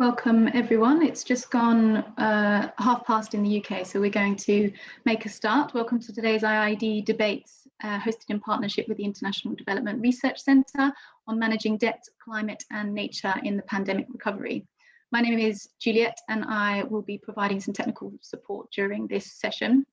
Welcome everyone. It's just gone uh, half past in the UK, so we're going to make a start. Welcome to today's IIED debates uh, hosted in partnership with the International Development Research Centre on managing debt, climate and nature in the pandemic recovery. My name is Juliet and I will be providing some technical support during this session.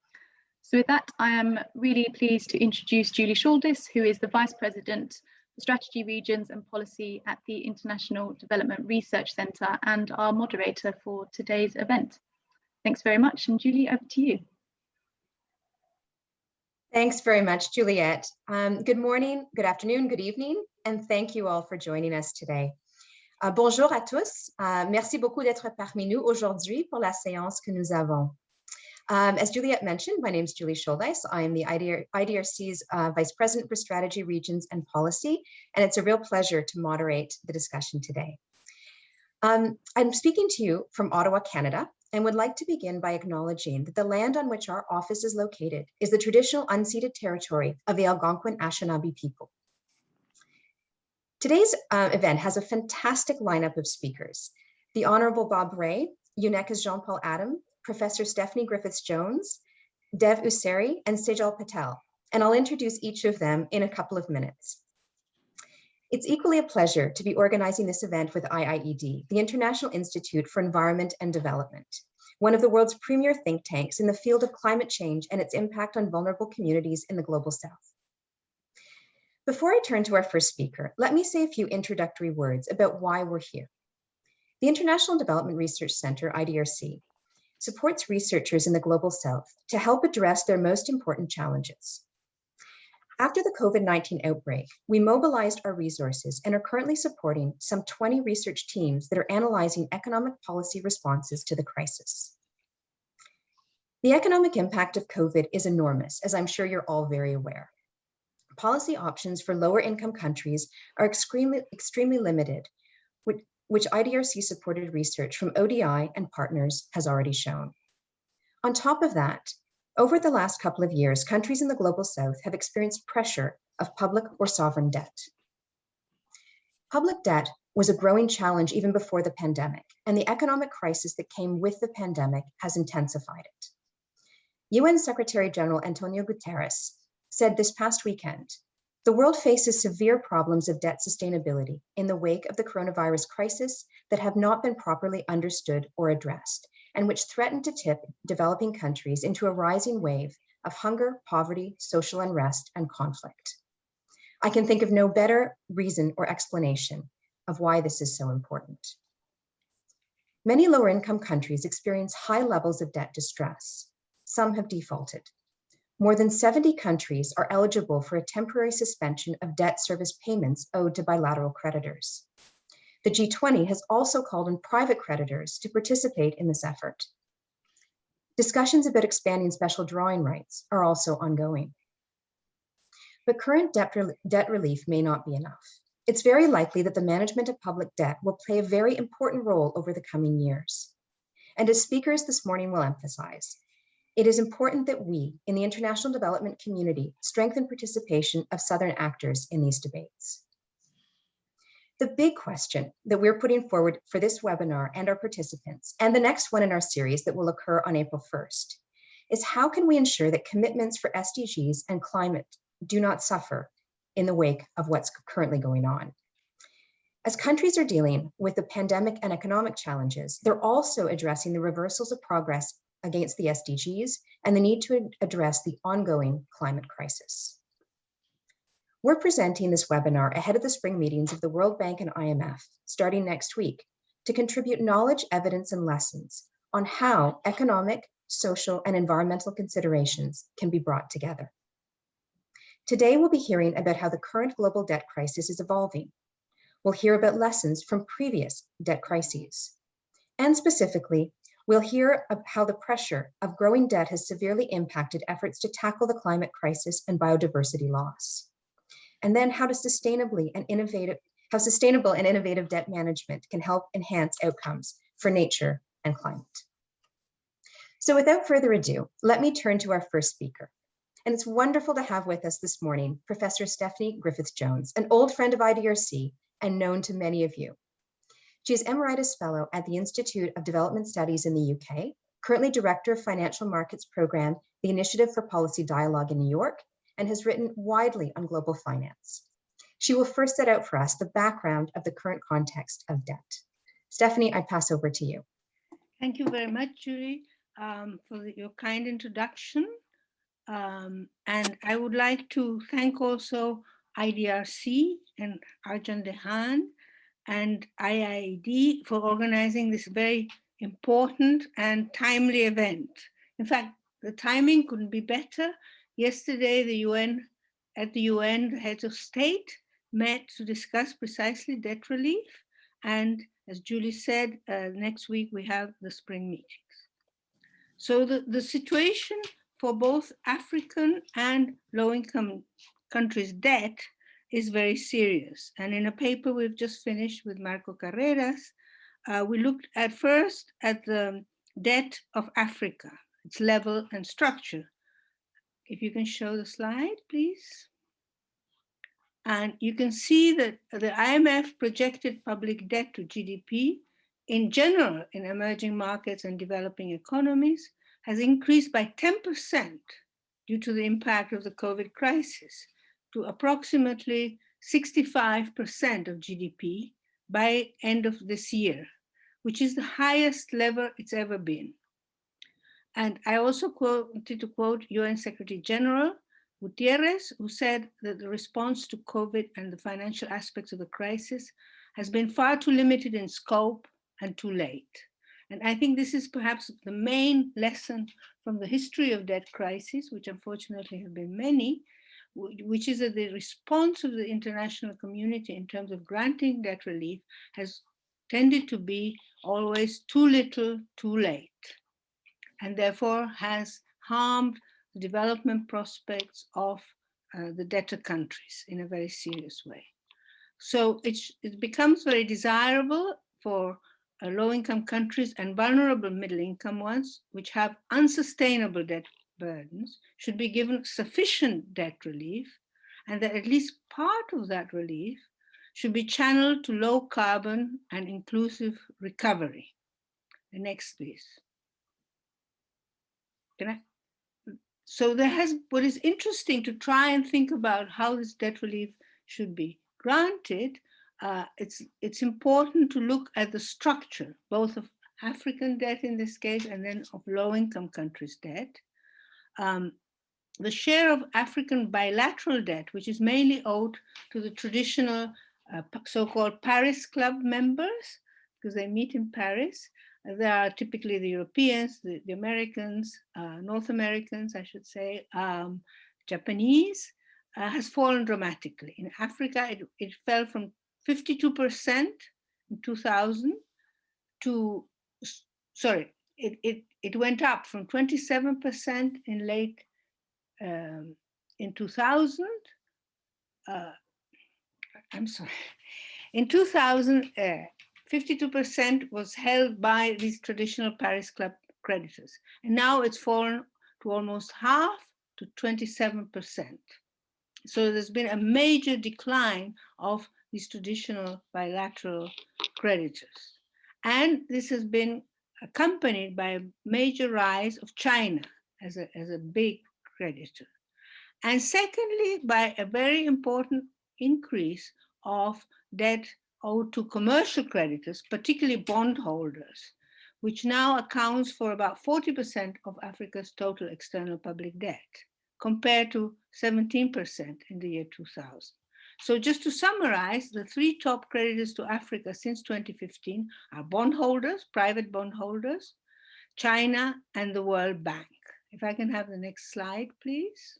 So with that, I am really pleased to introduce Julie Shouldice, who is the Vice President Strategy Regions and Policy at the International Development Research Centre and our moderator for today's event. Thanks very much and Julie, over to you. Thanks very much, Juliette. Um, good morning, good afternoon, good evening, and thank you all for joining us today. Uh, bonjour à tous. Uh, merci beaucoup d'être parmi nous aujourd'hui pour la séance que nous avons. Um, as Juliet mentioned, my name is Julie Shouldice. I am the IDR, IDRC's uh, Vice President for Strategy, Regions and Policy, and it's a real pleasure to moderate the discussion today. Um, I'm speaking to you from Ottawa, Canada, and would like to begin by acknowledging that the land on which our office is located is the traditional unceded territory of the Algonquin Anishinaabe people. Today's uh, event has a fantastic lineup of speakers. The Honorable Bob Rae, UNECA's Jean-Paul Adam, Professor Stephanie Griffiths-Jones, Dev Useri, and Sejal Patel, and I'll introduce each of them in a couple of minutes. It's equally a pleasure to be organizing this event with IIED, the International Institute for Environment and Development, one of the world's premier think tanks in the field of climate change and its impact on vulnerable communities in the Global South. Before I turn to our first speaker, let me say a few introductory words about why we're here. The International Development Research Center, IDRC, supports researchers in the Global South to help address their most important challenges. After the COVID-19 outbreak, we mobilized our resources and are currently supporting some 20 research teams that are analyzing economic policy responses to the crisis. The economic impact of COVID is enormous, as I'm sure you're all very aware. Policy options for lower income countries are extremely, extremely limited, which IDRC supported research from ODI and partners has already shown. On top of that, over the last couple of years, countries in the Global South have experienced pressure of public or sovereign debt. Public debt was a growing challenge even before the pandemic, and the economic crisis that came with the pandemic has intensified it. UN Secretary General Antonio Guterres said this past weekend the world faces severe problems of debt sustainability in the wake of the coronavirus crisis that have not been properly understood or addressed, and which threaten to tip developing countries into a rising wave of hunger, poverty, social unrest, and conflict. I can think of no better reason or explanation of why this is so important. Many lower income countries experience high levels of debt distress. Some have defaulted more than 70 countries are eligible for a temporary suspension of debt service payments owed to bilateral creditors. The G20 has also called on private creditors to participate in this effort. Discussions about expanding special drawing rights are also ongoing. But current debt, debt relief may not be enough. It's very likely that the management of public debt will play a very important role over the coming years. And as speakers this morning will emphasize, it is important that we, in the international development community, strengthen participation of Southern actors in these debates. The big question that we're putting forward for this webinar and our participants, and the next one in our series that will occur on April 1st, is how can we ensure that commitments for SDGs and climate do not suffer in the wake of what's currently going on? As countries are dealing with the pandemic and economic challenges, they're also addressing the reversals of progress against the SDGs and the need to address the ongoing climate crisis. We're presenting this webinar ahead of the spring meetings of the World Bank and IMF starting next week to contribute knowledge, evidence, and lessons on how economic, social, and environmental considerations can be brought together. Today, we'll be hearing about how the current global debt crisis is evolving. We'll hear about lessons from previous debt crises, and specifically, We'll hear how the pressure of growing debt has severely impacted efforts to tackle the climate crisis and biodiversity loss. And then how to sustainably and innovative, how sustainable and innovative debt management can help enhance outcomes for nature and climate. So without further ado, let me turn to our first speaker. And it's wonderful to have with us this morning, Professor Stephanie Griffith-Jones, an old friend of IDRC and known to many of you. She is Emeritus Fellow at the Institute of Development Studies in the UK, currently Director of Financial Markets Program, the Initiative for Policy Dialogue in New York, and has written widely on global finance. She will first set out for us the background of the current context of debt. Stephanie, I pass over to you. Thank you very much, Julie, um, for the, your kind introduction. Um, and I would like to thank also IDRC and Arjan de Haan and IIED for organizing this very important and timely event. In fact, the timing couldn't be better. Yesterday, the UN, at the UN, the heads of state met to discuss precisely debt relief. And as Julie said, uh, next week we have the spring meetings. So the, the situation for both African and low-income countries' debt is very serious. And in a paper we've just finished with Marco Carreras, uh, we looked at first at the debt of Africa, its level and structure. If you can show the slide, please. And you can see that the IMF projected public debt to GDP in general in emerging markets and developing economies has increased by 10% due to the impact of the COVID crisis to approximately 65% of GDP by end of this year, which is the highest level it's ever been. And I also wanted to quote UN Secretary General Guterres, who said that the response to COVID and the financial aspects of the crisis has been far too limited in scope and too late. And I think this is perhaps the main lesson from the history of debt crisis, which unfortunately have been many, which is that the response of the international community in terms of granting debt relief has tended to be always too little, too late, and therefore has harmed the development prospects of uh, the debtor countries in a very serious way. So it, it becomes very desirable for uh, low-income countries and vulnerable middle-income ones, which have unsustainable debt burdens, should be given sufficient debt relief, and that at least part of that relief should be channeled to low carbon and inclusive recovery. The next, please. Can I? So there has, what is interesting to try and think about how this debt relief should be granted, uh, it's, it's important to look at the structure, both of African debt in this case, and then of low-income countries' debt. Um, the share of African bilateral debt, which is mainly owed to the traditional uh, so-called Paris Club members, because they meet in Paris, there are typically the Europeans, the, the Americans, uh, North Americans, I should say, um, Japanese, uh, has fallen dramatically. In Africa, it, it fell from 52% in 2000 to, sorry, it, it, it went up from 27% in late, um, in 2000, uh, I'm sorry, in 2000, uh, 52% was held by these traditional Paris Club creditors. And now it's fallen to almost half to 27%. So there's been a major decline of these traditional bilateral creditors. And this has been accompanied by a major rise of China as a, as a big creditor. And secondly, by a very important increase of debt owed to commercial creditors, particularly bondholders, which now accounts for about 40% of Africa's total external public debt, compared to 17% in the year 2000. So just to summarize, the three top creditors to Africa since 2015 are bondholders, private bondholders, China, and the World Bank. If I can have the next slide, please.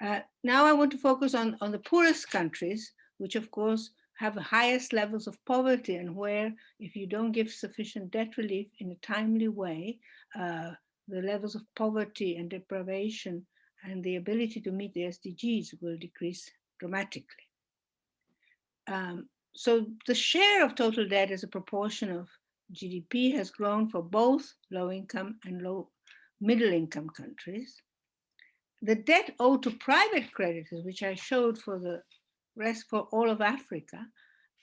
Uh, now I want to focus on, on the poorest countries, which of course have the highest levels of poverty and where if you don't give sufficient debt relief in a timely way, uh, the levels of poverty and deprivation and the ability to meet the SDGs will decrease dramatically. Um, so the share of total debt as a proportion of GDP has grown for both low income and low middle income countries. The debt owed to private creditors, which I showed for the rest for all of Africa,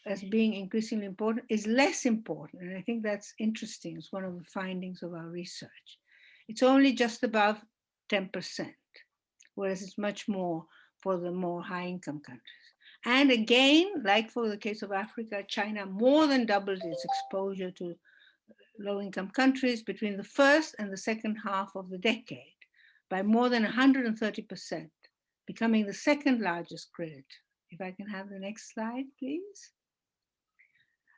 as being increasingly important is less important. And I think that's interesting. It's one of the findings of our research. It's only just above 10%, whereas it's much more for the more high income countries. And again, like for the case of Africa, China more than doubled its exposure to low income countries between the first and the second half of the decade by more than 130%, becoming the second largest credit. If I can have the next slide, please.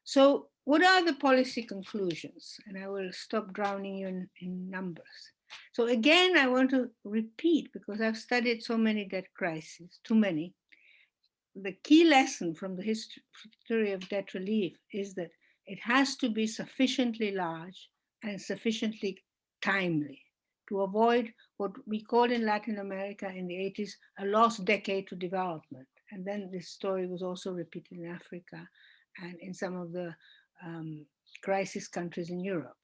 So what are the policy conclusions? And I will stop drowning you in, in numbers. So again, I want to repeat because I've studied so many debt crises, too many. The key lesson from the history of debt relief is that it has to be sufficiently large and sufficiently timely to avoid what we called in Latin America in the 80s a lost decade to development. And then this story was also repeated in Africa and in some of the um, crisis countries in Europe.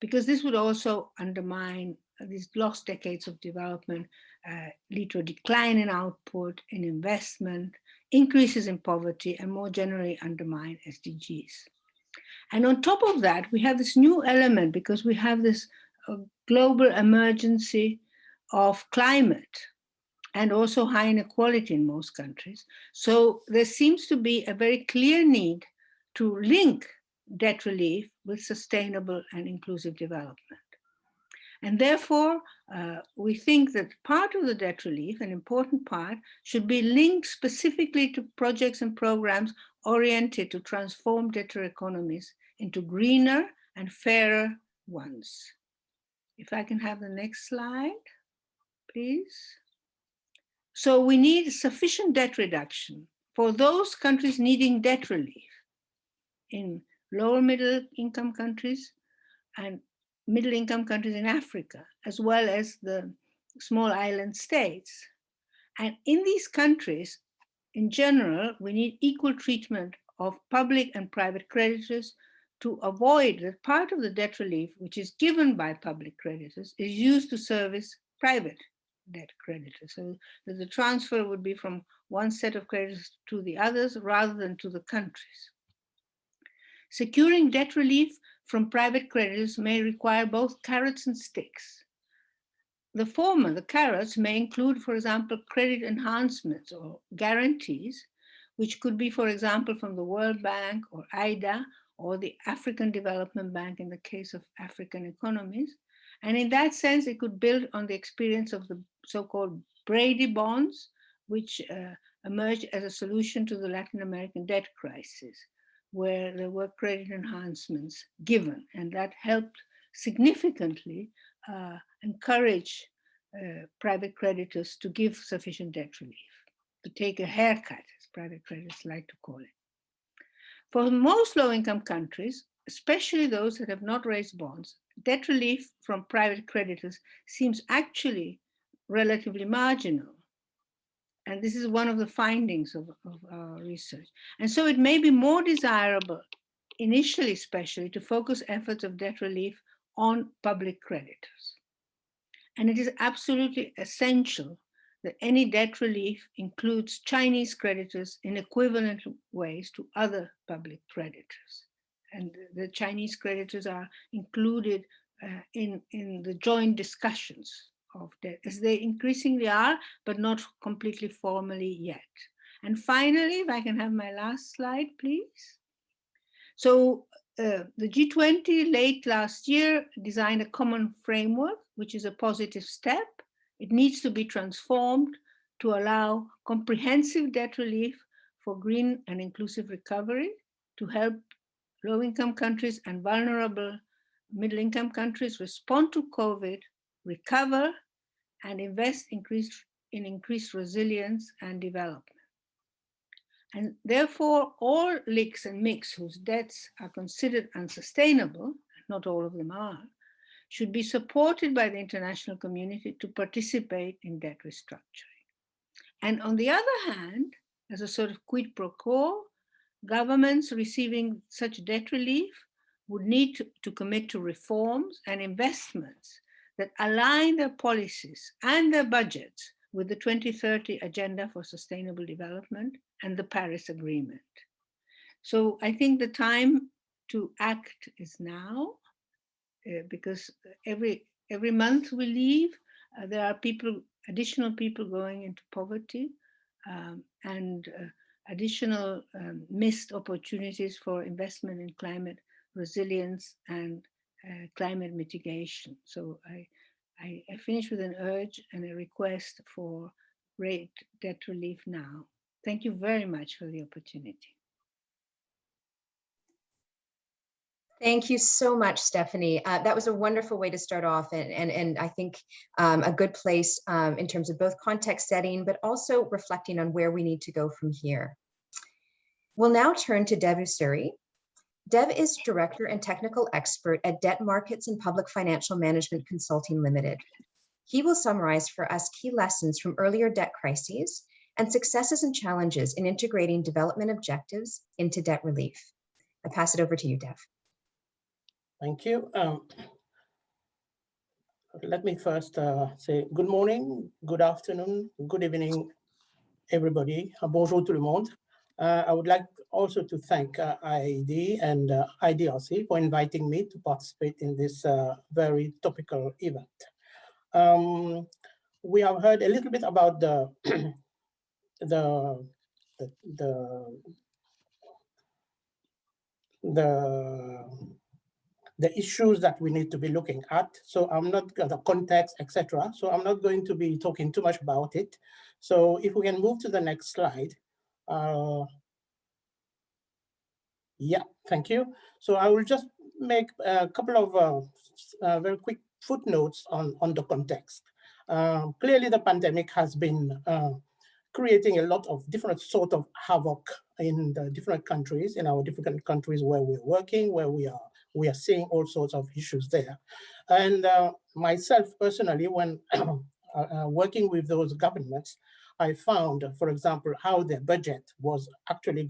Because this would also undermine these lost decades of development, uh, lead to a decline in output, in investment, increases in poverty, and more generally undermine SDGs. And on top of that, we have this new element because we have this uh, global emergency of climate and also high inequality in most countries. So there seems to be a very clear need to link debt relief with sustainable and inclusive development. And therefore, uh, we think that part of the debt relief, an important part, should be linked specifically to projects and programs oriented to transform debtor economies into greener and fairer ones. If I can have the next slide, please. So we need sufficient debt reduction for those countries needing debt relief in lower middle income countries and middle income countries in Africa, as well as the small island states. And in these countries, in general, we need equal treatment of public and private creditors to avoid that part of the debt relief, which is given by public creditors, is used to service private debt creditors. So that the transfer would be from one set of creditors to the others rather than to the countries. Securing debt relief from private creditors may require both carrots and sticks. The former, the carrots, may include, for example, credit enhancements or guarantees, which could be, for example, from the World Bank or IDA or the African Development Bank in the case of African economies. And in that sense, it could build on the experience of the so-called Brady bonds, which uh, emerged as a solution to the Latin American debt crisis where there were credit enhancements given, and that helped significantly uh, encourage uh, private creditors to give sufficient debt relief, to take a haircut, as private creditors like to call it. For most low-income countries, especially those that have not raised bonds, debt relief from private creditors seems actually relatively marginal and this is one of the findings of, of our research. And so it may be more desirable, initially especially, to focus efforts of debt relief on public creditors. And it is absolutely essential that any debt relief includes Chinese creditors in equivalent ways to other public creditors. And the Chinese creditors are included uh, in, in the joint discussions of debt, as they increasingly are, but not completely formally yet. And finally, if I can have my last slide, please. So uh, the G20 late last year designed a common framework, which is a positive step. It needs to be transformed to allow comprehensive debt relief for green and inclusive recovery to help low-income countries and vulnerable middle-income countries respond to COVID recover, and invest increased, in increased resilience and development. And therefore, all LICs and MICs whose debts are considered unsustainable, not all of them are, should be supported by the international community to participate in debt restructuring. And on the other hand, as a sort of quid pro quo, governments receiving such debt relief would need to, to commit to reforms and investments that align their policies and their budgets with the 2030 Agenda for Sustainable Development and the Paris Agreement. so I think the time to act is now, uh, because every every month we leave, uh, there are people, additional people going into poverty, um, and uh, additional um, missed opportunities for investment in climate resilience and uh, climate mitigation. So I, I, I finish with an urge and a request for rate debt relief now. Thank you very much for the opportunity. Thank you so much, Stephanie. Uh, that was a wonderful way to start off and, and, and I think um, a good place um, in terms of both context setting, but also reflecting on where we need to go from here. We'll now turn to Dev Usuri. Dev is Director and Technical Expert at Debt Markets and Public Financial Management Consulting Limited. He will summarize for us key lessons from earlier debt crises and successes and challenges in integrating development objectives into debt relief. I pass it over to you, Dev. Thank you. Um, let me first uh, say good morning, good afternoon, good evening, everybody. Bonjour tout le monde. Uh, I would like also to thank uh, IIED and uh, IDRC for inviting me to participate in this very topical event. Um, we have heard a little bit about the the the, the the issues that we need to be looking at. So I'm not the context, etc. So I'm not going to be talking too much about it. So if we can move to the next slide. Uh, yeah, thank you. So I will just make a couple of uh, uh, very quick footnotes on, on the context. Um, clearly, the pandemic has been uh, creating a lot of different sort of havoc in the different countries, in our different countries where we're working, where we are we are seeing all sorts of issues there. And uh, myself personally, when uh, uh, working with those governments, I found, for example, how their budget was actually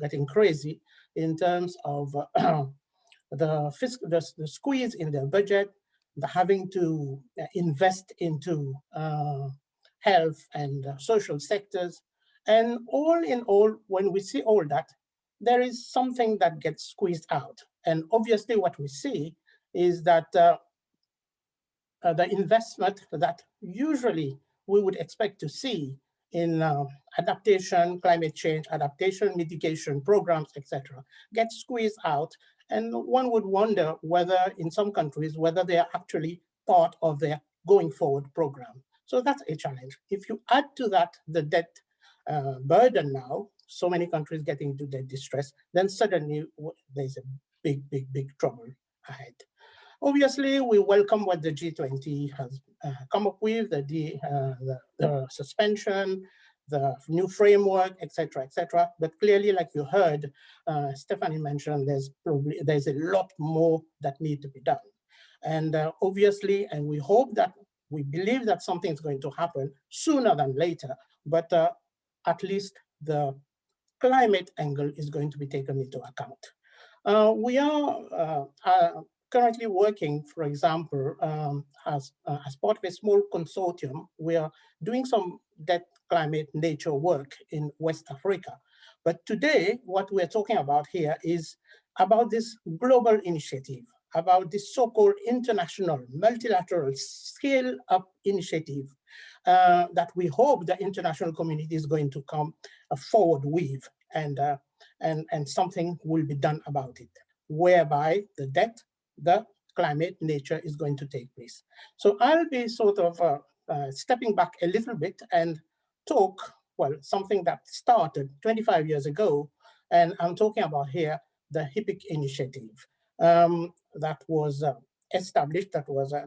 getting crazy in terms of uh, the, fiscal, the, the, squeeze in their budget, the having to uh, invest into uh, health and social sectors. And all in all, when we see all that, there is something that gets squeezed out. And obviously what we see is that uh, uh, the investment that usually we would expect to see in uh, adaptation, climate change, adaptation, mitigation programs, etc., get squeezed out. And one would wonder whether in some countries, whether they are actually part of their going forward program. So that's a challenge. If you add to that the debt uh, burden now, so many countries getting into debt distress, then suddenly there's a big, big, big trouble ahead. Obviously, we welcome what the G20 has uh, come up with, the, uh, the, the, suspension, the new framework, etc., etc. But clearly, like you heard, uh, Stephanie mentioned, there's probably there's a lot more that need to be done. And uh, obviously, and we hope that we believe that something is going to happen sooner than later, but uh, at least the climate angle is going to be taken into account. Uh, we are uh, currently working, for example, um, as, uh, as part of a small consortium, we are doing some debt climate nature work in West Africa. But today, what we're talking about here is about this global initiative, about this so-called international multilateral scale up initiative uh, that we hope the international community is going to come uh, forward with. And uh, and, and something will be done about it, whereby the debt, the climate, nature is going to take place. So I'll be sort of uh, uh, stepping back a little bit and talk, well, something that started 25 years ago, and I'm talking about here the HIPC initiative um, that was uh, established, that was uh,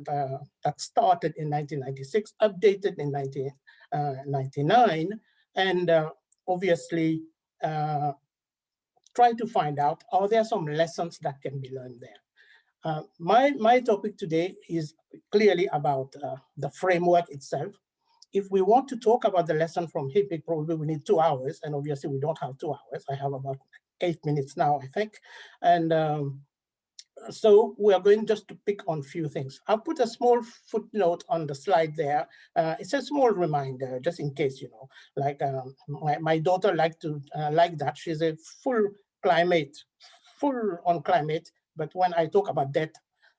that started in 1996, updated in 1999, uh, and uh, obviously try to find out, are there some lessons that can be learned there? Uh, my, my topic today is clearly about uh, the framework itself. If we want to talk about the lesson from HIPC, probably we need two hours, and obviously we don't have two hours. I have about eight minutes now, I think. And um, so we are going just to pick on a few things. I'll put a small footnote on the slide there. Uh, it's a small reminder, just in case, you know, like um, my, my daughter like to uh, like that. She's a full climate, full on climate, but when I talk about debt,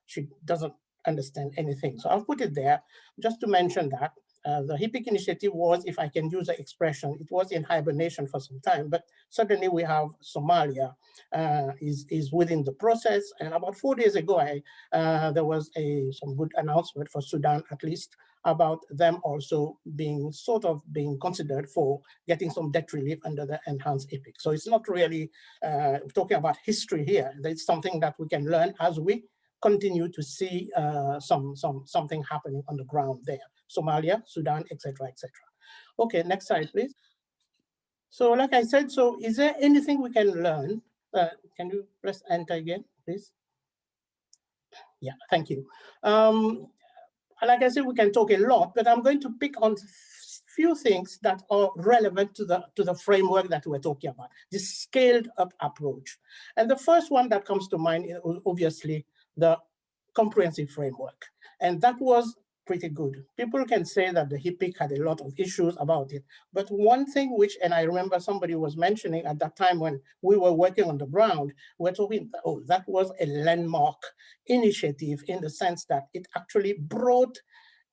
she doesn't understand anything. So I'll put it there just to mention that. Uh, the HIPC initiative was, if I can use the expression, it was in hibernation for some time, but suddenly we have Somalia uh, is, is within the process. And about four days ago, I, uh, there was a some good announcement for Sudan, at least, about them also being sort of being considered for getting some debt relief under the enhanced HIPC. So it's not really uh, talking about history here. It's something that we can learn as we continue to see uh, some, some, something happening on the ground there. Somalia, Sudan, etc., etc. Okay, next slide, please. So like I said, so is there anything we can learn? Uh, can you press enter again, please? Yeah, thank you. Um, like I said, we can talk a lot, but I'm going to pick on few things that are relevant to the to the framework that we're talking about, this scaled up approach. And the first one that comes to mind is obviously the comprehensive framework. And that was pretty good. People can say that the HIPC had a lot of issues about it, but one thing which, and I remember somebody was mentioning at that time when we were working on the ground, we're talking, oh, that was a landmark initiative in the sense that it actually brought,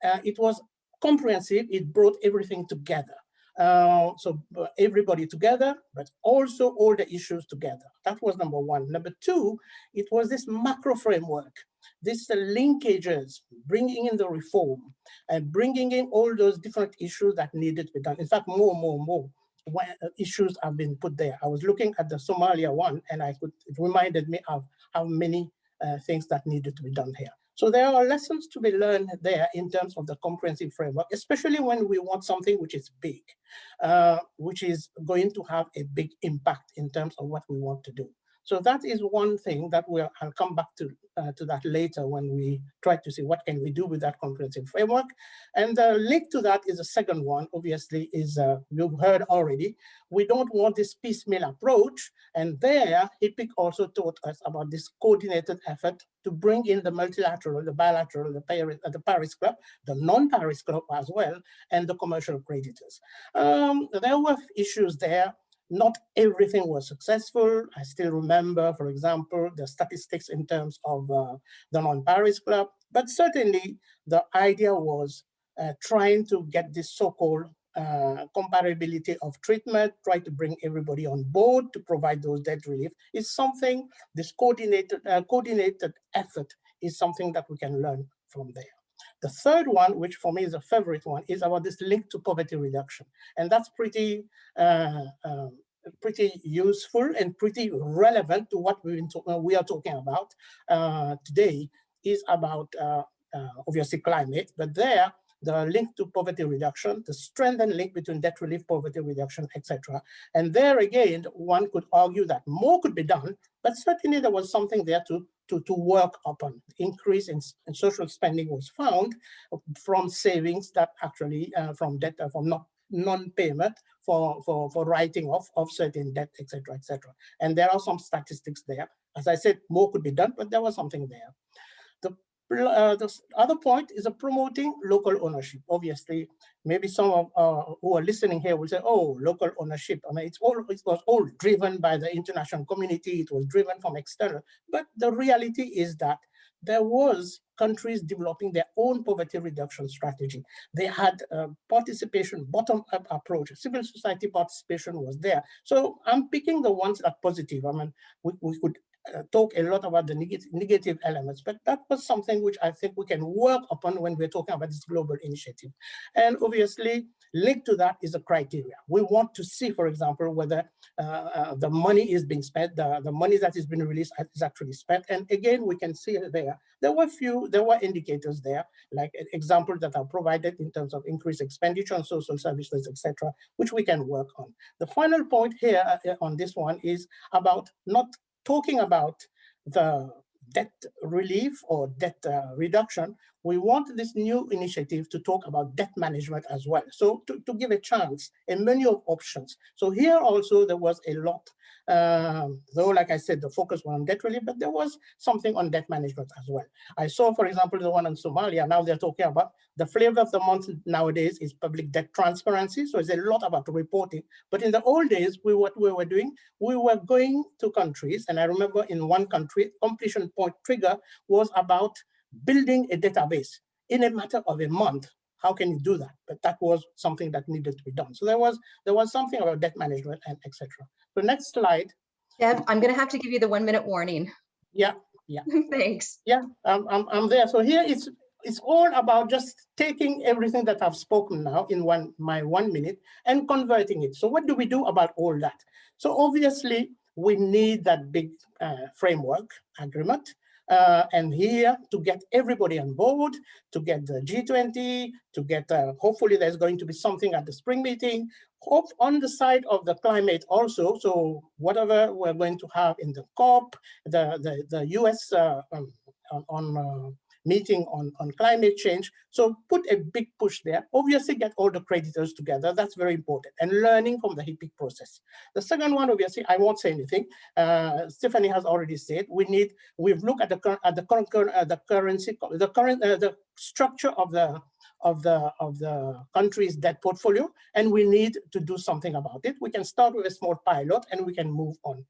uh, it was comprehensive, it brought everything together. Uh, so uh, everybody together, but also all the issues together. That was number one. Number two, it was this macro framework, this uh, linkages, bringing in the reform and bringing in all those different issues that needed to be done. In fact, more, more, more when, uh, issues have been put there. I was looking at the Somalia one and I could, it reminded me of how many uh, things that needed to be done here. So there are lessons to be learned there in terms of the comprehensive framework, especially when we want something which is big, uh, which is going to have a big impact in terms of what we want to do. So that is one thing that we'll, I'll come back to, uh, to that later when we try to see what can we do with that comprehensive framework. And the link to that is the second one, obviously, is uh, you've heard already. We don't want this piecemeal approach. And there, HIPC also taught us about this coordinated effort to bring in the multilateral, the bilateral, the Paris, uh, the Paris Club, the non-Paris Club as well, and the commercial creditors. Um, there were issues there not everything was successful. I still remember, for example, the statistics in terms of uh, the non-Paris Club, but certainly the idea was uh, trying to get this so-called uh, comparability of treatment, try to bring everybody on board to provide those debt relief is something, this coordinated, uh, coordinated effort is something that we can learn from there. The third one, which for me is a favorite one, is about this link to poverty reduction. And that's pretty, uh, um, pretty useful and pretty relevant to what we uh, we are talking about uh, today is about uh, uh, obviously climate, but there the link to poverty reduction, the strengthened link between debt relief, poverty reduction, etc. And there again, one could argue that more could be done, but certainly there was something there to to, to work upon. Increase in, in social spending was found from savings that actually uh, from debt, uh, from not non-payment for, for, for writing off of certain debt, etc., etc. And there are some statistics there. As I said, more could be done, but there was something there. The uh, the other point is a promoting local ownership. Obviously, maybe some of uh, who are listening here will say, "Oh, local ownership." I mean, it's all it was all driven by the international community. It was driven from external. But the reality is that there was countries developing their own poverty reduction strategy. They had participation, bottom-up approach, civil society participation was there. So I'm picking the ones that positive. I mean, we, we could talk a lot about the negative, negative elements, but that was something which I think we can work upon when we're talking about this global initiative. And obviously, linked to that is a criteria. We want to see, for example, whether uh, uh, the money is being spent, the, the money that is being released is actually spent. And again, we can see there, there were few, there were indicators there, like examples that are provided in terms of increased expenditure on social services, etc., which we can work on. The final point here uh, on this one is about not talking about the debt relief or debt uh, reduction, we want this new initiative to talk about debt management as well. So to, to give a chance, a menu of options. So here also there was a lot Um, though, like I said, the focus was on debt relief, but there was something on debt management as well. I saw, for example, the one in Somalia. Now they're talking about the flavor of the month nowadays is public debt transparency. So it's a lot about reporting. But in the old days, we what we were doing, we were going to countries, and I remember in one country, completion point trigger was about building a database in a matter of a month how can you do that? But that was something that needed to be done. So there was there was something about debt management and etc. So next slide. Deb, I'm going to have to give you the one minute warning. Yeah, yeah. Thanks. Yeah, I'm, I'm, I'm there. So here it's it's all about just taking everything that I've spoken now in one my one minute and converting it. So what do we do about all that? So obviously we need that big uh, framework agreement. Uh, and here to get everybody on board, to get the G20, to get, uh, hopefully there's going to be something at the spring meeting, hope on the side of the climate also. So whatever we're going to have in the COP, the, the, the US uh, um, on, on uh, meeting on, on climate change. So put a big push there. Obviously get all the creditors together. That's very important. And learning from the HIPC process. The second one, obviously, I won't say anything. Uh, Stephanie has already said we need, we've looked at the, current at the current, uh, the currency, the current, uh, the structure of the of the of the country's debt portfolio and we need to do something about it we can start with a small pilot and we can move on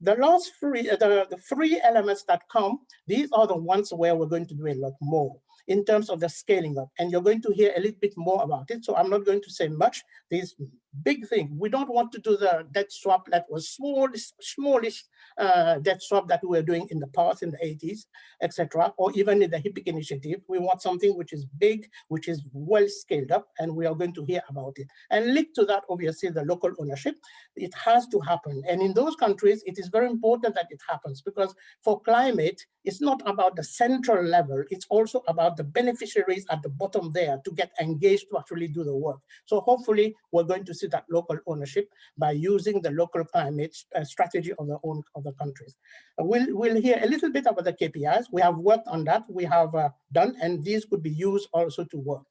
the last three, uh, the, the three elements that come, these are the ones where we're going to do a lot more in terms of the scaling up. And you're going to hear a little bit more about it. So I'm not going to say much. This big thing, we don't want to do the debt swap that was smallest, smallest uh, debt swap that we were doing in the past, in the 80s, etc., or even in the HIPC initiative. We want something which is big, which is well scaled up, and we are going to hear about it. And linked to that, obviously, the local ownership, it has to happen. And in those countries, it is very important that it happens because for climate, it's not about the central level, it's also about the beneficiaries at the bottom there to get engaged to actually do the work. So hopefully we're going to see that local ownership by using the local climate uh, strategy of the own of the countries. Uh, we'll, we'll hear a little bit about the KPIs. We have worked on that, we have uh, done, and these could be used also to work.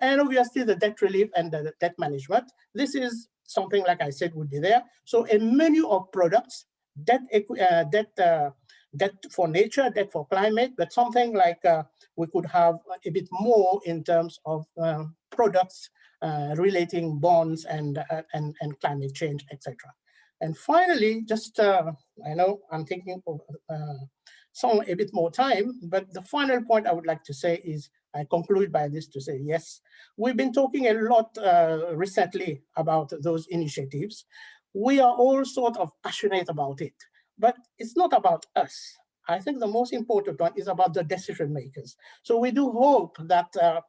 And obviously the debt relief and the debt management. This is something like I said would be there. So a menu of products, debt, uh, debt uh, debt for nature, debt for climate, but something like uh, we could have a bit more in terms of uh, products relating bonds and, uh, and, and climate change, etc. And finally, just, uh, I know I'm thinking of uh, some a bit more time, but the final point I would like to say is I conclude by this to say, yes, we've been talking a lot recently about those initiatives. We are all sort of passionate about it. But it's not about us. I think the most important one is about the decision makers. So we do hope that uh,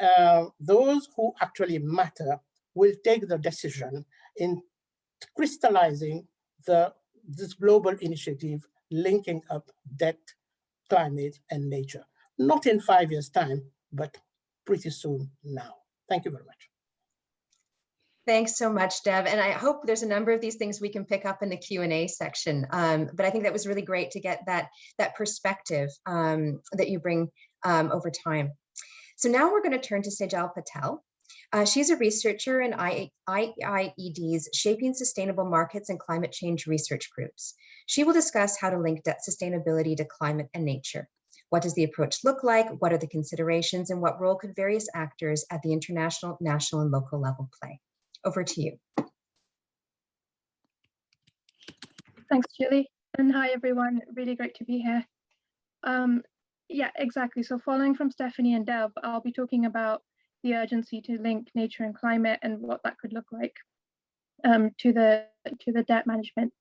uh, those who actually matter will take the decision in crystallizing the this global initiative linking up debt, climate, and nature. Not in five years' time, but pretty soon now. Thank you very much. Thanks so much, Dev. And I hope there's a number of these things we can pick up in the Q&A section. Um, but I think that was really great to get that, that perspective um, that you bring um, over time. So now we're going to turn to Sejal Patel. Uh, she's a researcher in IIED's Shaping Sustainable Markets and Climate Change Research Groups. She will discuss how to link debt sustainability to climate and nature. What does the approach look like? What are the considerations? And what role could various actors at the international, national, and local level play? Over to you. Thanks, Julie. And hi, everyone. Really great to be here. Um, yeah, exactly. So following from Stephanie and Deb, I'll be talking about the urgency to link nature and climate and what that could look like um, to the to the debt management.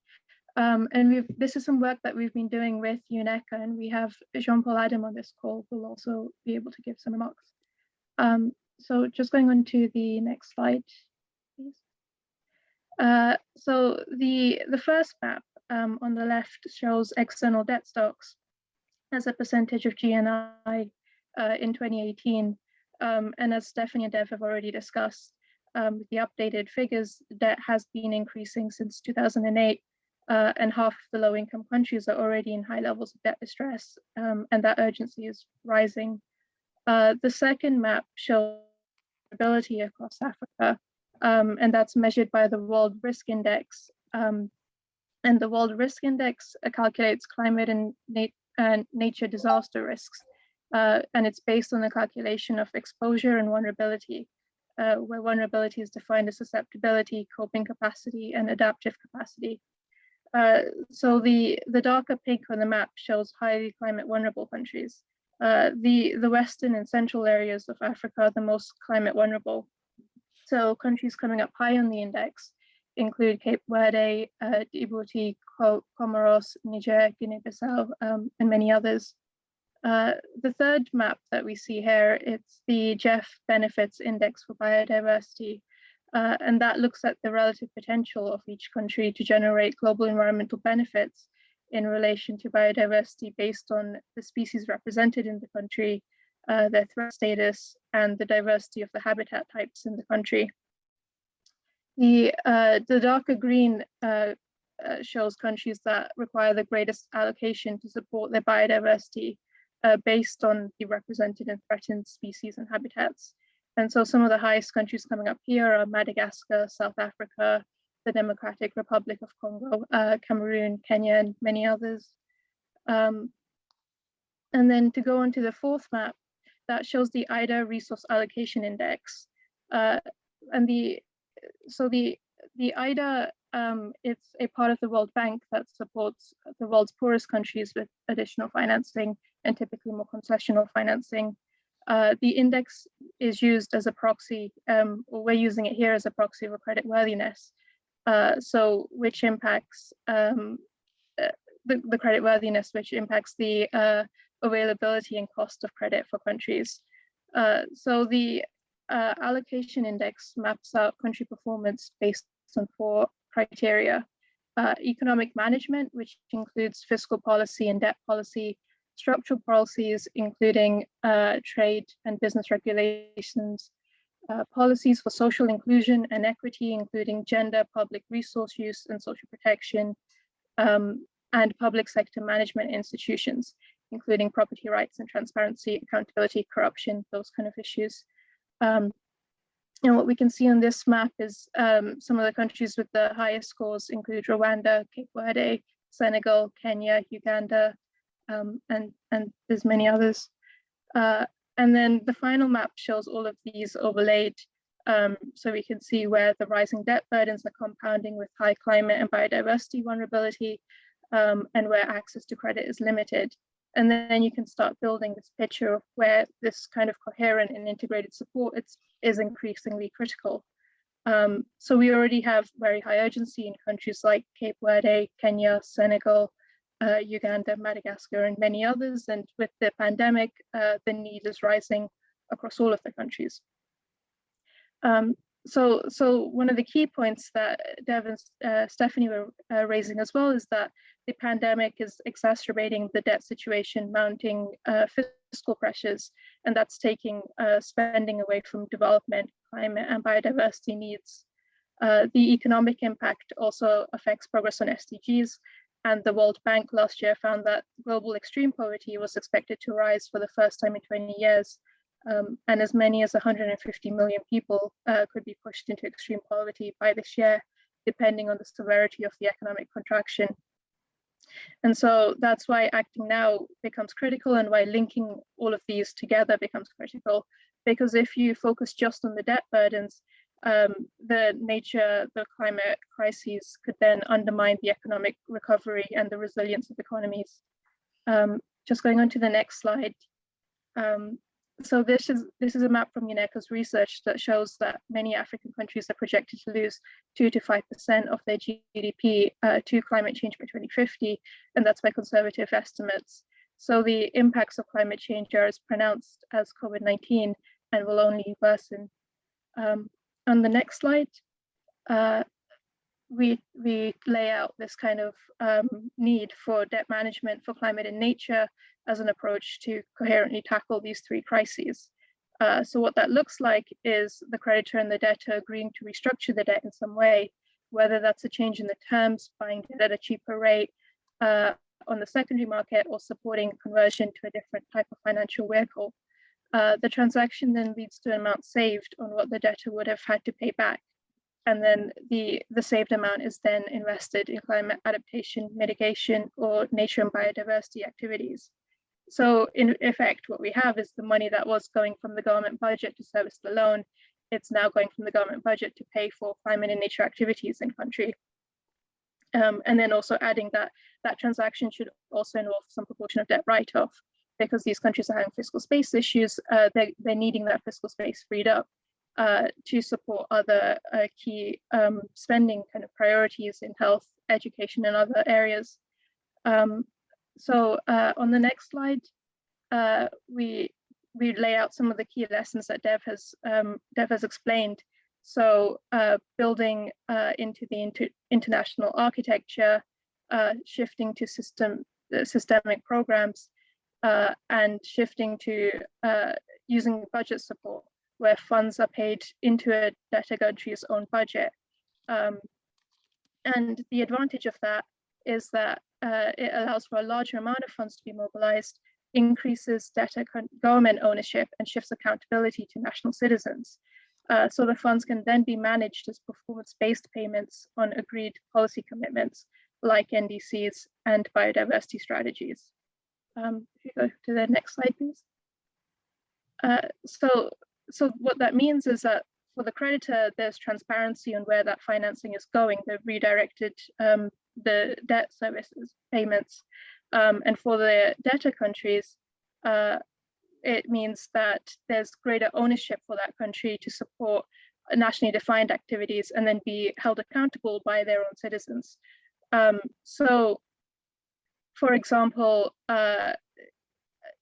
Um, and this is some work that we've been doing with UNECA, and we have Jean-Paul Adam on this call who will also be able to give some remarks. Um, so just going on to the next slide please. Uh, so the, the first map um, on the left shows external debt stocks as a percentage of GNI uh, in 2018. Um, and as Stephanie and Dev have already discussed, um, the updated figures, debt has been increasing since 2008, uh, and half of the low-income countries are already in high levels of debt distress, um, and that urgency is rising. Uh, the second map shows ability across Africa, um, and that's measured by the World Risk Index. Um, And the World Risk Index calculates climate and uh, nature disaster risks. Uh, and it's based on the calculation of exposure and vulnerability, uh, where vulnerability is defined as susceptibility, coping capacity, and adaptive capacity. Uh, so the, the darker pink on the map shows highly climate vulnerable countries. Uh, the, the western and central areas of Africa are the most climate vulnerable. So countries coming up high on the index include Cape Verde, uh, Djibouti, Comoros, Niger, Guinea-Bissau, um, and many others. Uh, the third map that we see here, it's the GEF Benefits Index for Biodiversity, uh, and that looks at the relative potential of each country to generate global environmental benefits in relation to biodiversity based on the species represented in the country, uh, their threat status, and the diversity of the habitat types in the country. The, uh, the darker green uh, shows countries that require the greatest allocation to support their biodiversity uh, based on the represented and threatened species and habitats. And so some of the highest countries coming up here are Madagascar, South Africa, the Democratic Republic of Congo, uh, Cameroon, Kenya, and many others. Um, and then to go on to the fourth map, that shows the IDA Resource Allocation Index. Uh, and the so the the IDA um, it's a part of the World Bank that supports the world's poorest countries with additional financing and typically more concessional financing. Uh, the index is used as a proxy, um, or we're using it here as a proxy for credit worthiness. Uh, so which impacts um, uh, the, the credit worthiness, which impacts the uh, availability and cost of credit for countries. Uh, so the uh, allocation index maps out country performance based on four criteria. Uh, economic management, which includes fiscal policy and debt policy, structural policies, including uh, trade and business regulations, uh, policies for social inclusion and equity, including gender, public resource use and social protection, um, and public sector management institutions, including property rights and transparency, accountability, corruption, those kind of issues. Um, and what we can see on this map is um, some of the countries with the highest scores include Rwanda, Cape Verde, Senegal, Kenya, Uganda, um, and, and there's many others. Uh, and then the final map shows all of these overlaid um, so we can see where the rising debt burdens are compounding with high climate and biodiversity vulnerability um, and where access to credit is limited. And then you can start building this picture of where this kind of coherent and integrated support it's, is increasingly critical. Um, so we already have very high urgency in countries like Cape Verde, Kenya, Senegal, uh, Uganda, Madagascar, and many others. And with the pandemic, uh, the need is rising across all of the countries. Um, so, so one of the key points that Dev and uh, Stephanie were uh, raising as well is that the pandemic is exacerbating the debt situation, mounting uh, fiscal pressures, and that's taking uh, spending away from development, climate, and biodiversity needs. Uh, the economic impact also affects progress on SDGs, and the World Bank last year found that global extreme poverty was expected to rise for the first time in 20 years, um, and as many as 150 million people uh, could be pushed into extreme poverty by this year, depending on the severity of the economic contraction. And so that's why acting now becomes critical and why linking all of these together becomes critical. Because if you focus just on the debt burdens, um, the nature, the climate crises could then undermine the economic recovery and the resilience of economies. Um, just going on to the next slide. Um, so this is this is a map from UNECA's research that shows that many African countries are projected to lose two to five percent of their GDP uh, to climate change by 2050, and that's by conservative estimates. So the impacts of climate change are as pronounced as COVID-19 and will only worsen. Um, on the next slide, uh, we we lay out this kind of um, need for debt management for climate and nature as an approach to coherently tackle these three crises. Uh, so what that looks like is the creditor and the debtor agreeing to restructure the debt in some way, whether that's a change in the terms, buying debt at a cheaper rate uh, on the secondary market or supporting conversion to a different type of financial vehicle. Uh, the transaction then leads to an amount saved on what the debtor would have had to pay back. And then the, the saved amount is then invested in climate adaptation, mitigation, or nature and biodiversity activities. So in effect, what we have is the money that was going from the government budget to service the loan, it's now going from the government budget to pay for climate and nature activities in country. Um, and then also adding that that transaction should also involve some proportion of debt write-off because these countries are having fiscal space issues, uh, they're, they're needing that fiscal space freed up uh, to support other uh, key um, spending kind of priorities in health, education, and other areas. Um, so uh, on the next slide, uh, we we lay out some of the key lessons that Dev has um, Dev has explained. So uh, building into the inter international architecture, shifting to system systemic programs, and shifting to using budget support, where funds are paid into a debtor country's own budget. Um, and the advantage of that is that it allows for a larger amount of funds to be mobilized increases debtor government ownership and shifts accountability to national citizens. Uh, so the funds can then be managed as performance-based payments on agreed policy commitments like NDCs and biodiversity strategies. Um, if you go to the next slide, please. Uh, so, so what that means is that for the creditor, there's transparency on where that financing is going. They've redirected um, the debt services payments um, and for the debtor countries, uh, it means that there's greater ownership for that country to support nationally defined activities and then be held accountable by their own citizens. Um, so, for example, uh,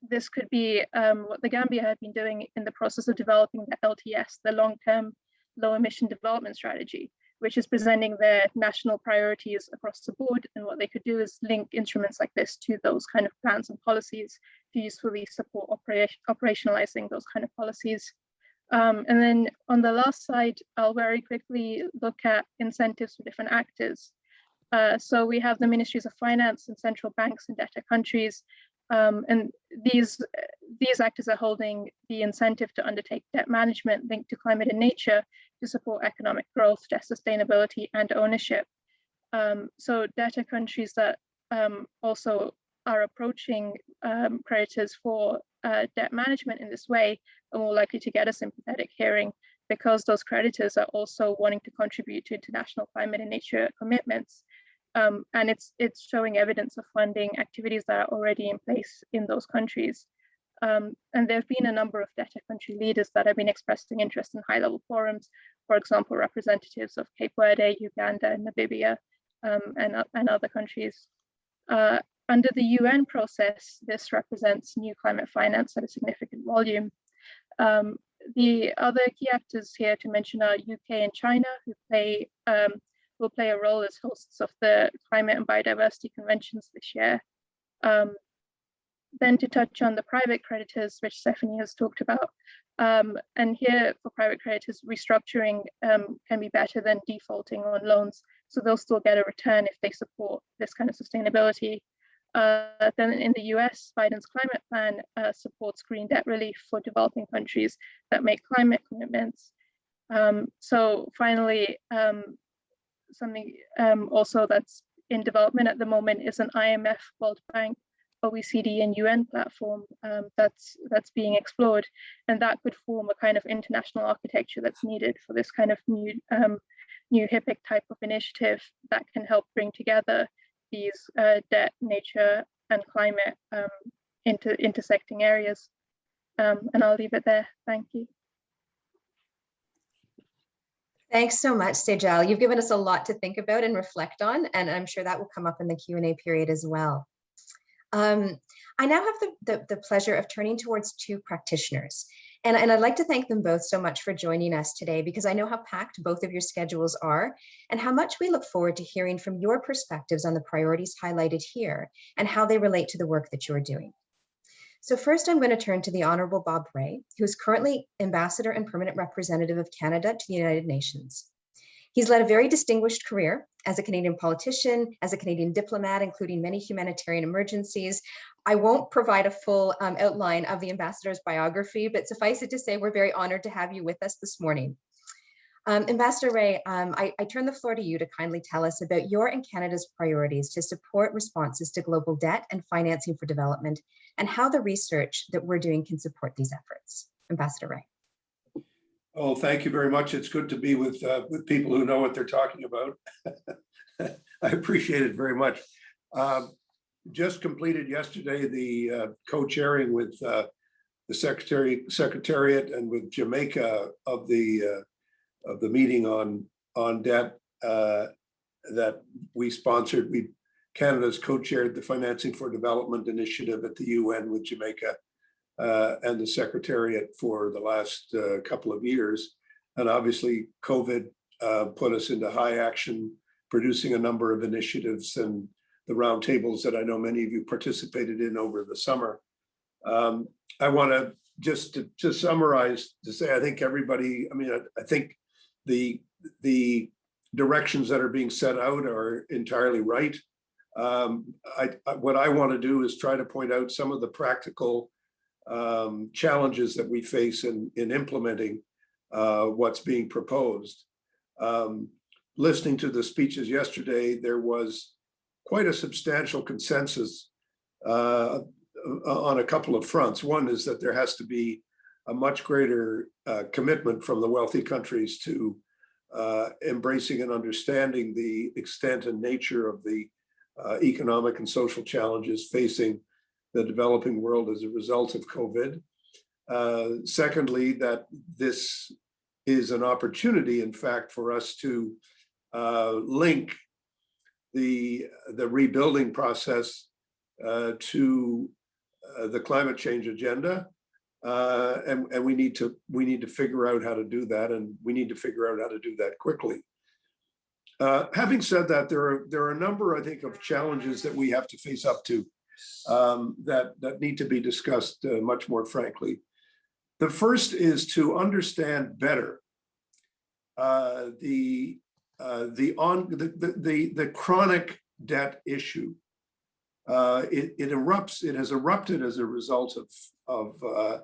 this could be um, what the Gambia had been doing in the process of developing the LTS, the long-term low emission development strategy which is presenting their national priorities across the board. And what they could do is link instruments like this to those kind of plans and policies to usefully support operation, operationalizing those kind of policies. Um, and then on the last slide, I'll very quickly look at incentives for different actors. Uh, so we have the ministries of finance and central banks in debtor countries. Um, and these, these actors are holding the incentive to undertake debt management linked to climate and nature to support economic growth, debt sustainability, and ownership. Um, so debtor countries that um, also are approaching um, creditors for uh, debt management in this way are more likely to get a sympathetic hearing because those creditors are also wanting to contribute to international climate and nature commitments. Um, and it's it's showing evidence of funding activities that are already in place in those countries. Um, and there have been a number of debtor country leaders that have been expressing interest in high level forums, for example, representatives of Cape Verde, Uganda, Namibia, um, and, and other countries. Uh, under the UN process, this represents new climate finance at a significant volume. Um, the other key actors here to mention are UK and China, who play um, will play a role as hosts of the climate and biodiversity conventions this year. Um, then to touch on the private creditors, which Stephanie has talked about. Um, and here for private creditors, restructuring um, can be better than defaulting on loans. So they'll still get a return if they support this kind of sustainability. Uh, then in the US, Biden's climate plan uh, supports green debt relief for developing countries that make climate commitments. Um, so finally, um, something um, also that's in development at the moment is an IMF World Bank OECD and UN platform um, that's that's being explored, and that could form a kind of international architecture that's needed for this kind of new um, new HIPC type of initiative that can help bring together these uh, debt, nature, and climate um, into intersecting areas. Um, and I'll leave it there. Thank you. Thanks so much, Sejal. You've given us a lot to think about and reflect on, and I'm sure that will come up in the Q&A period as well. Um, I now have the, the, the, pleasure of turning towards two practitioners. And, and I'd like to thank them both so much for joining us today because I know how packed both of your schedules are and how much we look forward to hearing from your perspectives on the priorities highlighted here and how they relate to the work that you're doing. So first, I'm going to turn to the Honorable Bob Rae, who is currently Ambassador and Permanent Representative of Canada to the United Nations. He's led a very distinguished career as a Canadian politician, as a Canadian diplomat, including many humanitarian emergencies. I won't provide a full um, outline of the ambassador's biography, but suffice it to say, we're very honored to have you with us this morning. Um, Ambassador Rae, um, I, I turn the floor to you to kindly tell us about your and Canada's priorities to support responses to global debt and financing for development and how the research that we're doing can support these efforts. Ambassador Rae. Oh, thank you very much. It's good to be with, uh, with people who know what they're talking about. I appreciate it very much. Um, Just completed yesterday the uh, co-chairing with uh, the Secretary, Secretariat and with Jamaica of the, uh, of the meeting on, on debt uh, that we sponsored. We, Canada's co-chaired the Financing for Development Initiative at the UN with Jamaica uh, and the Secretariat for the last uh, couple of years. And obviously, COVID uh, put us into high action, producing a number of initiatives and the roundtables that I know many of you participated in over the summer. Um, I want to just to, to summarize to say I think everybody. I mean, I, I think the the directions that are being set out are entirely right. Um, I, what I want to do is try to point out some of the practical um, challenges that we face in, in implementing uh, what's being proposed. Um, listening to the speeches yesterday, there was quite a substantial consensus uh, on a couple of fronts. One is that there has to be a much greater uh, commitment from the wealthy countries to uh, embracing and understanding the extent and nature of the uh, economic and social challenges facing the developing world as a result of COVID. Uh, secondly, that this is an opportunity, in fact, for us to uh, link the, the rebuilding process uh, to the climate change agenda. Uh, and, and we need to we need to figure out how to do that, and we need to figure out how to do that quickly. Uh, having said that, there are there are a number, I think, of challenges that we have to face up to um, that, that need to be discussed uh, much more frankly. The first is to understand better uh, the, uh, the, on, the, the, the, the chronic debt issue. Uh, it, it erupts, it has erupted as a result of, of uh,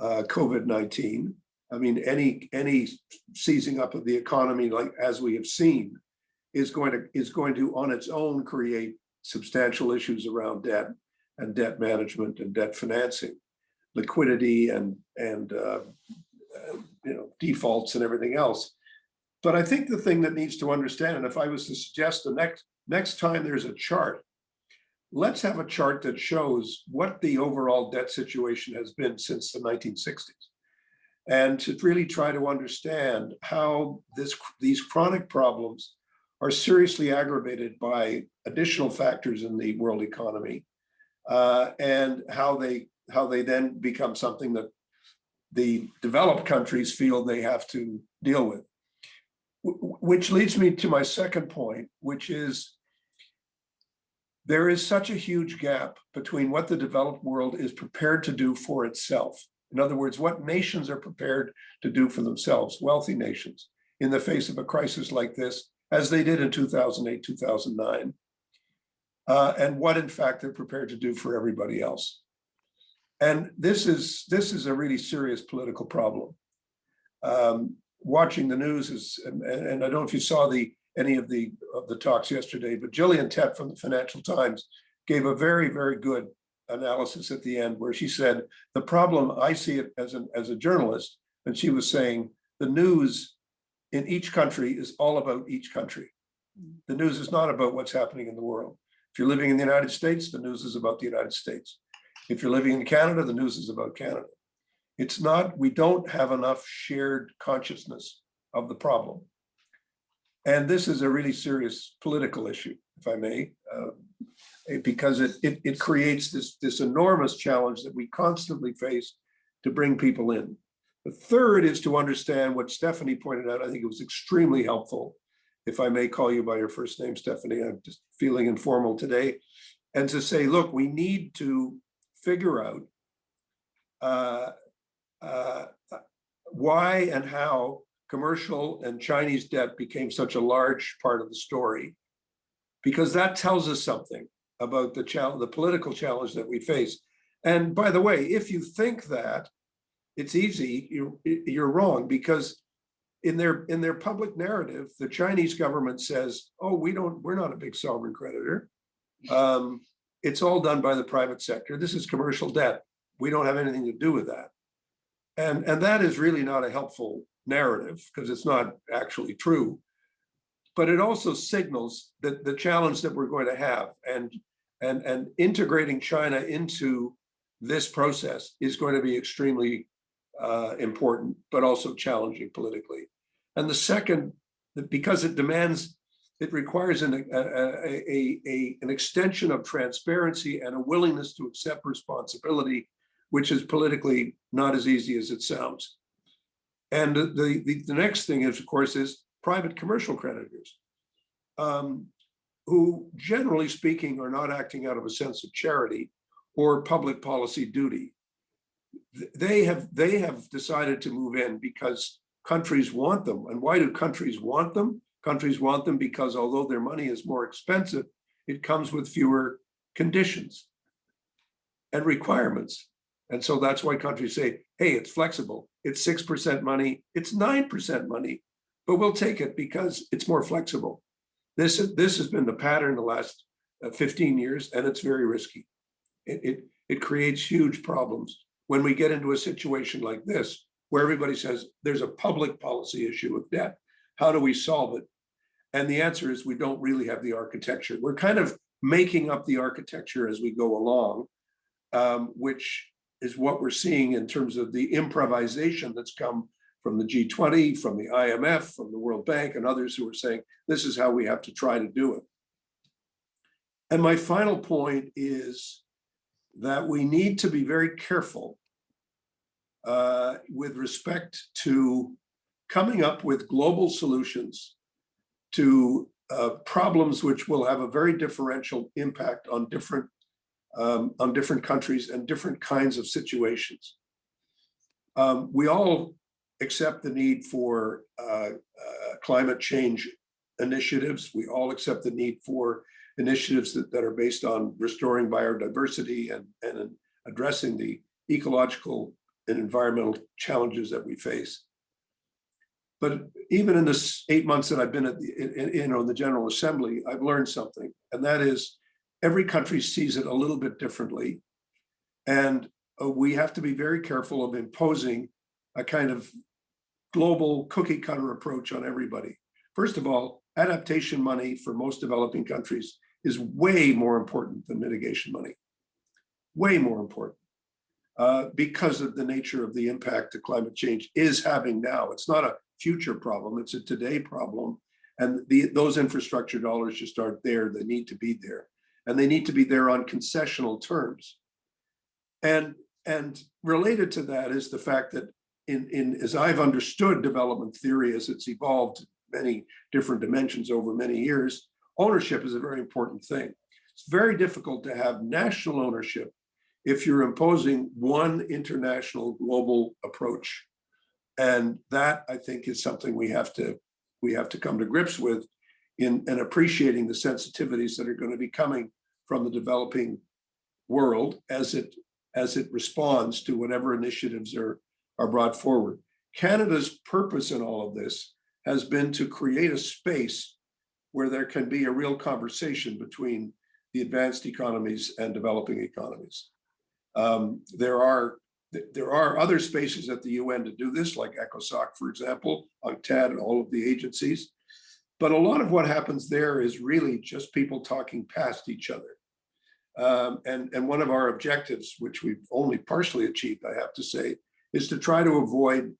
uh, COVID-19. I mean, any, any seizing up of the economy, like as we have seen, is going to is going to on its own create substantial issues around debt and debt management and debt financing, liquidity and and uh, uh, you know defaults and everything else. But I think the thing that needs to understand, and if I was to suggest the next next time there's a chart, let's have a chart that shows what the overall debt situation has been since the 1960s, and to really try to understand how this these chronic problems are seriously aggravated by additional factors in the world economy uh, and how they how they then become something that the developed countries feel they have to deal with. Which leads me to my second point, which is there is such a huge gap between what the developed world is prepared to do for itself. In other words, what nations are prepared to do for themselves, wealthy nations, in the face of a crisis like this, as they did in 2008, 2009, uh, and what in fact they're prepared to do for everybody else. And this is this is a really serious political problem. Um, watching the news is, and, and, I don't know if you saw the any of the of the talks yesterday, but Gillian Tett from the Financial Times gave a very very good analysis at the end where she said the problem I see it as an as a journalist, and she was saying the news in each country is all about each country. Mm. The news is not about what's happening in the world. If you're living in the United States, the news is about the United States. If you're living in Canada, the news is about Canada. It's not, we don't have enough shared consciousness of the problem. And this is a really serious political issue, if I may, uh, because it, it, it creates this, this enormous challenge that we constantly face to bring people in. The third is to understand what Stephanie pointed out. I think it was extremely helpful if I may call you by your first name, Stephanie, I'm just feeling informal today, and to say, look, we need to figure out uh, uh, why and how commercial and Chinese debt became such a large part of the story, because that tells us something about the challenge, the political challenge that we face. And by the way, if you think that, it's easy, you're, you're wrong, because in their in their public narrative, the Chinese government says, "Oh, we don't. We're not a big sovereign creditor. Um, it's all done by the private sector. This is commercial debt. We don't have anything to do with that." And and that is really not a helpful narrative because it's not actually true. But it also signals that the challenge that we're going to have and and and integrating China into this process is going to be extremely uh, important, but also challenging politically. And the second, because it demands, it requires an, a, a, a, an extension of transparency and a willingness to accept responsibility, which is politically not as easy as it sounds. And the, the, the next thing is, of course, is private commercial creditors, um, who generally speaking are not acting out of a sense of charity or public policy duty. They have, they have decided to move in because countries want them. And why do countries want them? Countries want them because although their money is more expensive, it comes with fewer conditions and requirements. And so that's why countries say, hey, it's flexible. It's 6% money, it's 9% money, but we'll take it because it's more flexible. This, this has been the pattern the last uh, 15 years, and it's very risky. It, it, it creates huge problems when we get into a situation like this, where everybody says there's a public policy issue of debt. How do we solve it? And the answer is we don't really have the architecture. We're kind of making up the architecture as we go along, um, which is what we're seeing in terms of the improvisation that's come from the G20, from the IMF, from the World Bank and others who are saying, this is how we have to try to do it. And my final point is that we need to be very careful uh, with respect to coming up with global solutions to uh, problems which will have a very differential impact on different um, on different countries and different kinds of situations. Um, we all accept the need for uh, uh, climate change initiatives. We all accept the need for initiatives that, that are based on restoring biodiversity and, and addressing the ecological and environmental challenges that we face. But even in this eight months that I've been at the, in, in, you know, the General Assembly, I've learned something, and that is every country sees it a little bit differently. And uh, we have to be very careful of imposing a kind of global cookie cutter approach on everybody. First of all, adaptation money for most developing countries is way more important than mitigation money, way more important uh, because of the nature of the impact that climate change is having now. It's not a future problem, it's a today problem. And the, those infrastructure dollars just aren't there, they need to be there. And they need to be there on concessional terms. And, and related to that is the fact that in, in as I've understood development theory as it's evolved many different dimensions over many years, ownership is a very important thing. It's very difficult to have national ownership if you're imposing one international global approach. And that I think is something we have to we have to come to grips with in, in appreciating the sensitivities that are going to be coming from the developing world as it as it responds to whatever initiatives are are brought forward. Canada's purpose in all of this has been to create a space where there can be a real conversation between the advanced economies and developing economies. Um, there are there are other spaces at the UN to do this, like ECOSOC, for example, UNCTAD, and all of the agencies. But a lot of what happens there is really just people talking past each other. Um, and, and one of our objectives, which we've only partially achieved, I have to say, is to try to avoid,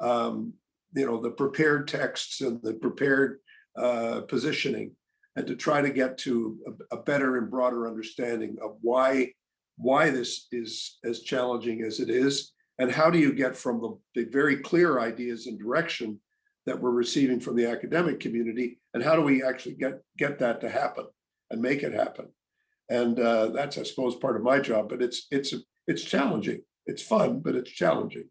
um, you know, the prepared texts and the prepared uh, positioning, and to try to get to a, a, better and broader understanding of why why this is as challenging as it is, and how do you get from the, the very clear ideas and direction that we're receiving from the academic community, and how do we actually get get that to happen and make it happen? And uh, that's, I suppose, part of my job. But it's it's it's challenging it's fun, but it's challenging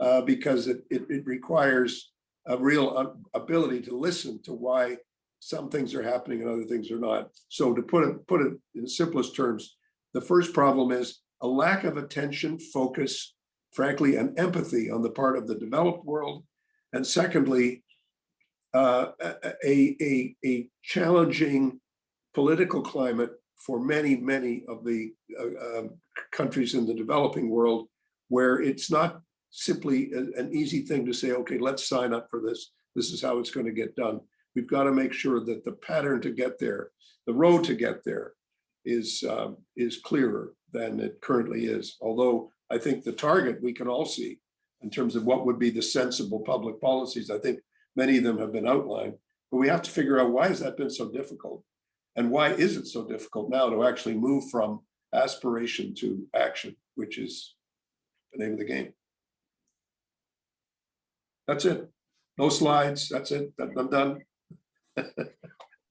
uh, because it, it, it, requires a real ability to listen to why some things are happening and other things are not. So to put it, put it in the simplest terms, the first problem is a lack of attention, focus, frankly, and empathy on the part of the developed world And secondly, uh, a, a, a challenging political climate for many, many of the uh, um, countries in the developing world, where it's not simply a- an easy thing to say, okay, let's sign up for this. This is how it's going to get done. We've got to make sure that the pattern to get there, the road to get there is, um, is clearer than it currently is. Although I think the target we can all see in terms of what would be the sensible public policies. I think many of them have been outlined, but we have to figure out why has that been so difficult? And why is it so difficult now to actually move from aspiration to action, which is the name of the game. That's it. No slides. That's it. I'm done.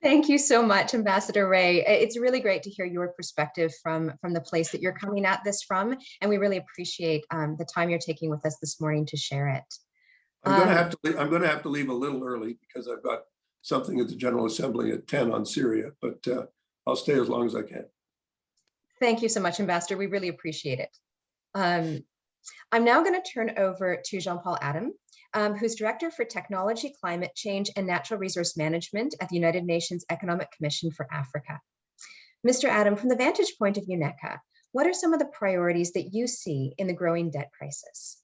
Thank you so much, Ambassador Rae. It's really great to hear your perspective from, from the place that you're coming at this from, and we really appreciate um, the time you're taking with us this morning to share it. I'm Um, have to, lea- I'm gonna have to leave a little early because I've got something at the General Assembly at ten on Syria, but uh, I'll stay as long as I can. Thank you so much, Ambassador. We really appreciate it. Um, I'm now going to turn over to Jean-Paul Adam, um, who's Director for Technology, Climate Change, and Natural Resource Management at the United Nations Economic Commission for Africa. Mr. Adam, from the vantage point of UNECA, what are some of the priorities that you see in the growing debt crisis?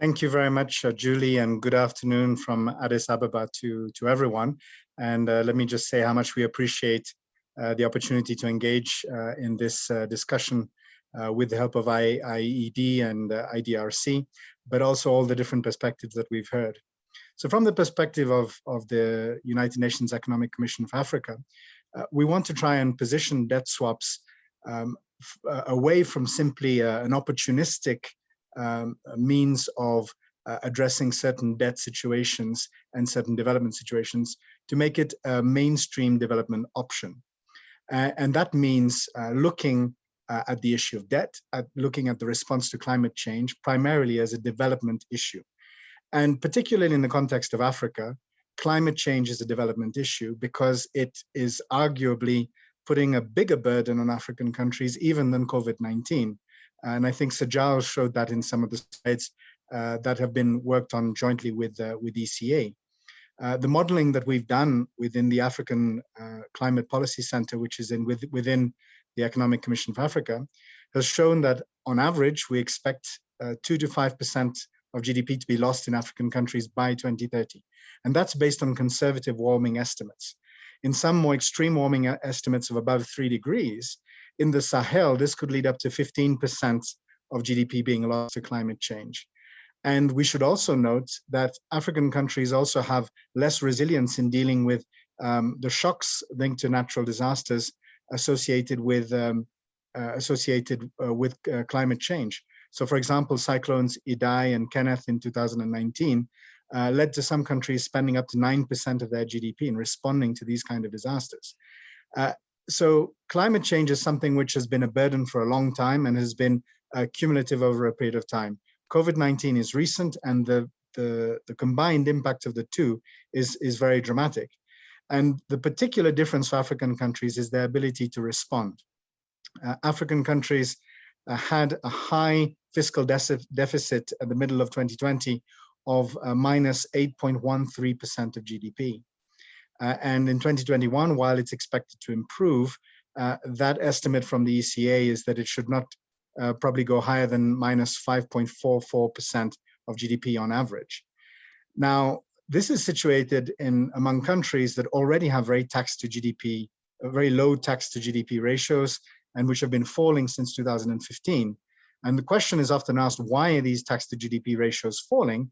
Thank you very much, uh, Julie, and good afternoon from Addis Ababa to, to everyone. And uh, let me just say how much we appreciate uh, the opportunity to engage uh, in this uh, discussion uh, with the help of IIED and uh, IDRC, but also all the different perspectives that we've heard. So from the perspective of, of the United Nations Economic Commission for Africa, uh, we want to try and position debt swaps um, uh, away from simply uh, an opportunistic um, means of addressing certain debt situations and certain development situations to make it a mainstream development option. And that means looking uh, at the issue of debt, at looking at the response to climate change, primarily as a development issue. And particularly in the context of Africa, climate change is a development issue because it is arguably putting a bigger burden on African countries even than COVID-19. And I think Giles showed that in some of the slides uh, that have been worked on jointly with, uh, with ECA. Uh, the modeling that we've done within the African uh, Climate Policy Center, which is in with, within the Economic Commission for Africa, has shown that on average, we expect uh, two to 5% of GDP to be lost in African countries by 2030. And that's based on conservative warming estimates. In some more extreme warming uh, estimates of above three degrees, in the Sahel, this could lead up to 15% of GDP being lost to climate change. And we should also note that African countries also have less resilience in dealing with um, the shocks linked to natural disasters associated with um, uh, associated uh, with uh, climate change. So, for example, cyclones Idai and Kenneth in 2019 uh, led to some countries spending up to 9% of their GDP in responding to these kind of disasters. So climate change is something which has been a burden for a long time and has been cumulative over a period of time. COVID-19 is recent and the, the, the, combined impact of the two is, is very dramatic. And the particular difference for African countries is their ability to respond. Uh, African countries uh, had a high fiscal deficit at the middle of 2020 of uh, minus 8.13% of GDP. Uh, and in 2021, while it's expected to improve, uh, that estimate from the ECA is that it should not uh, probably go higher than minus 5.44% of GDP on average. Now, this is situated in among countries that already have very tax to GDP, very low tax to GDP ratios, and which have been falling since 2015. And the question is often asked, why are these tax to GDP ratios falling?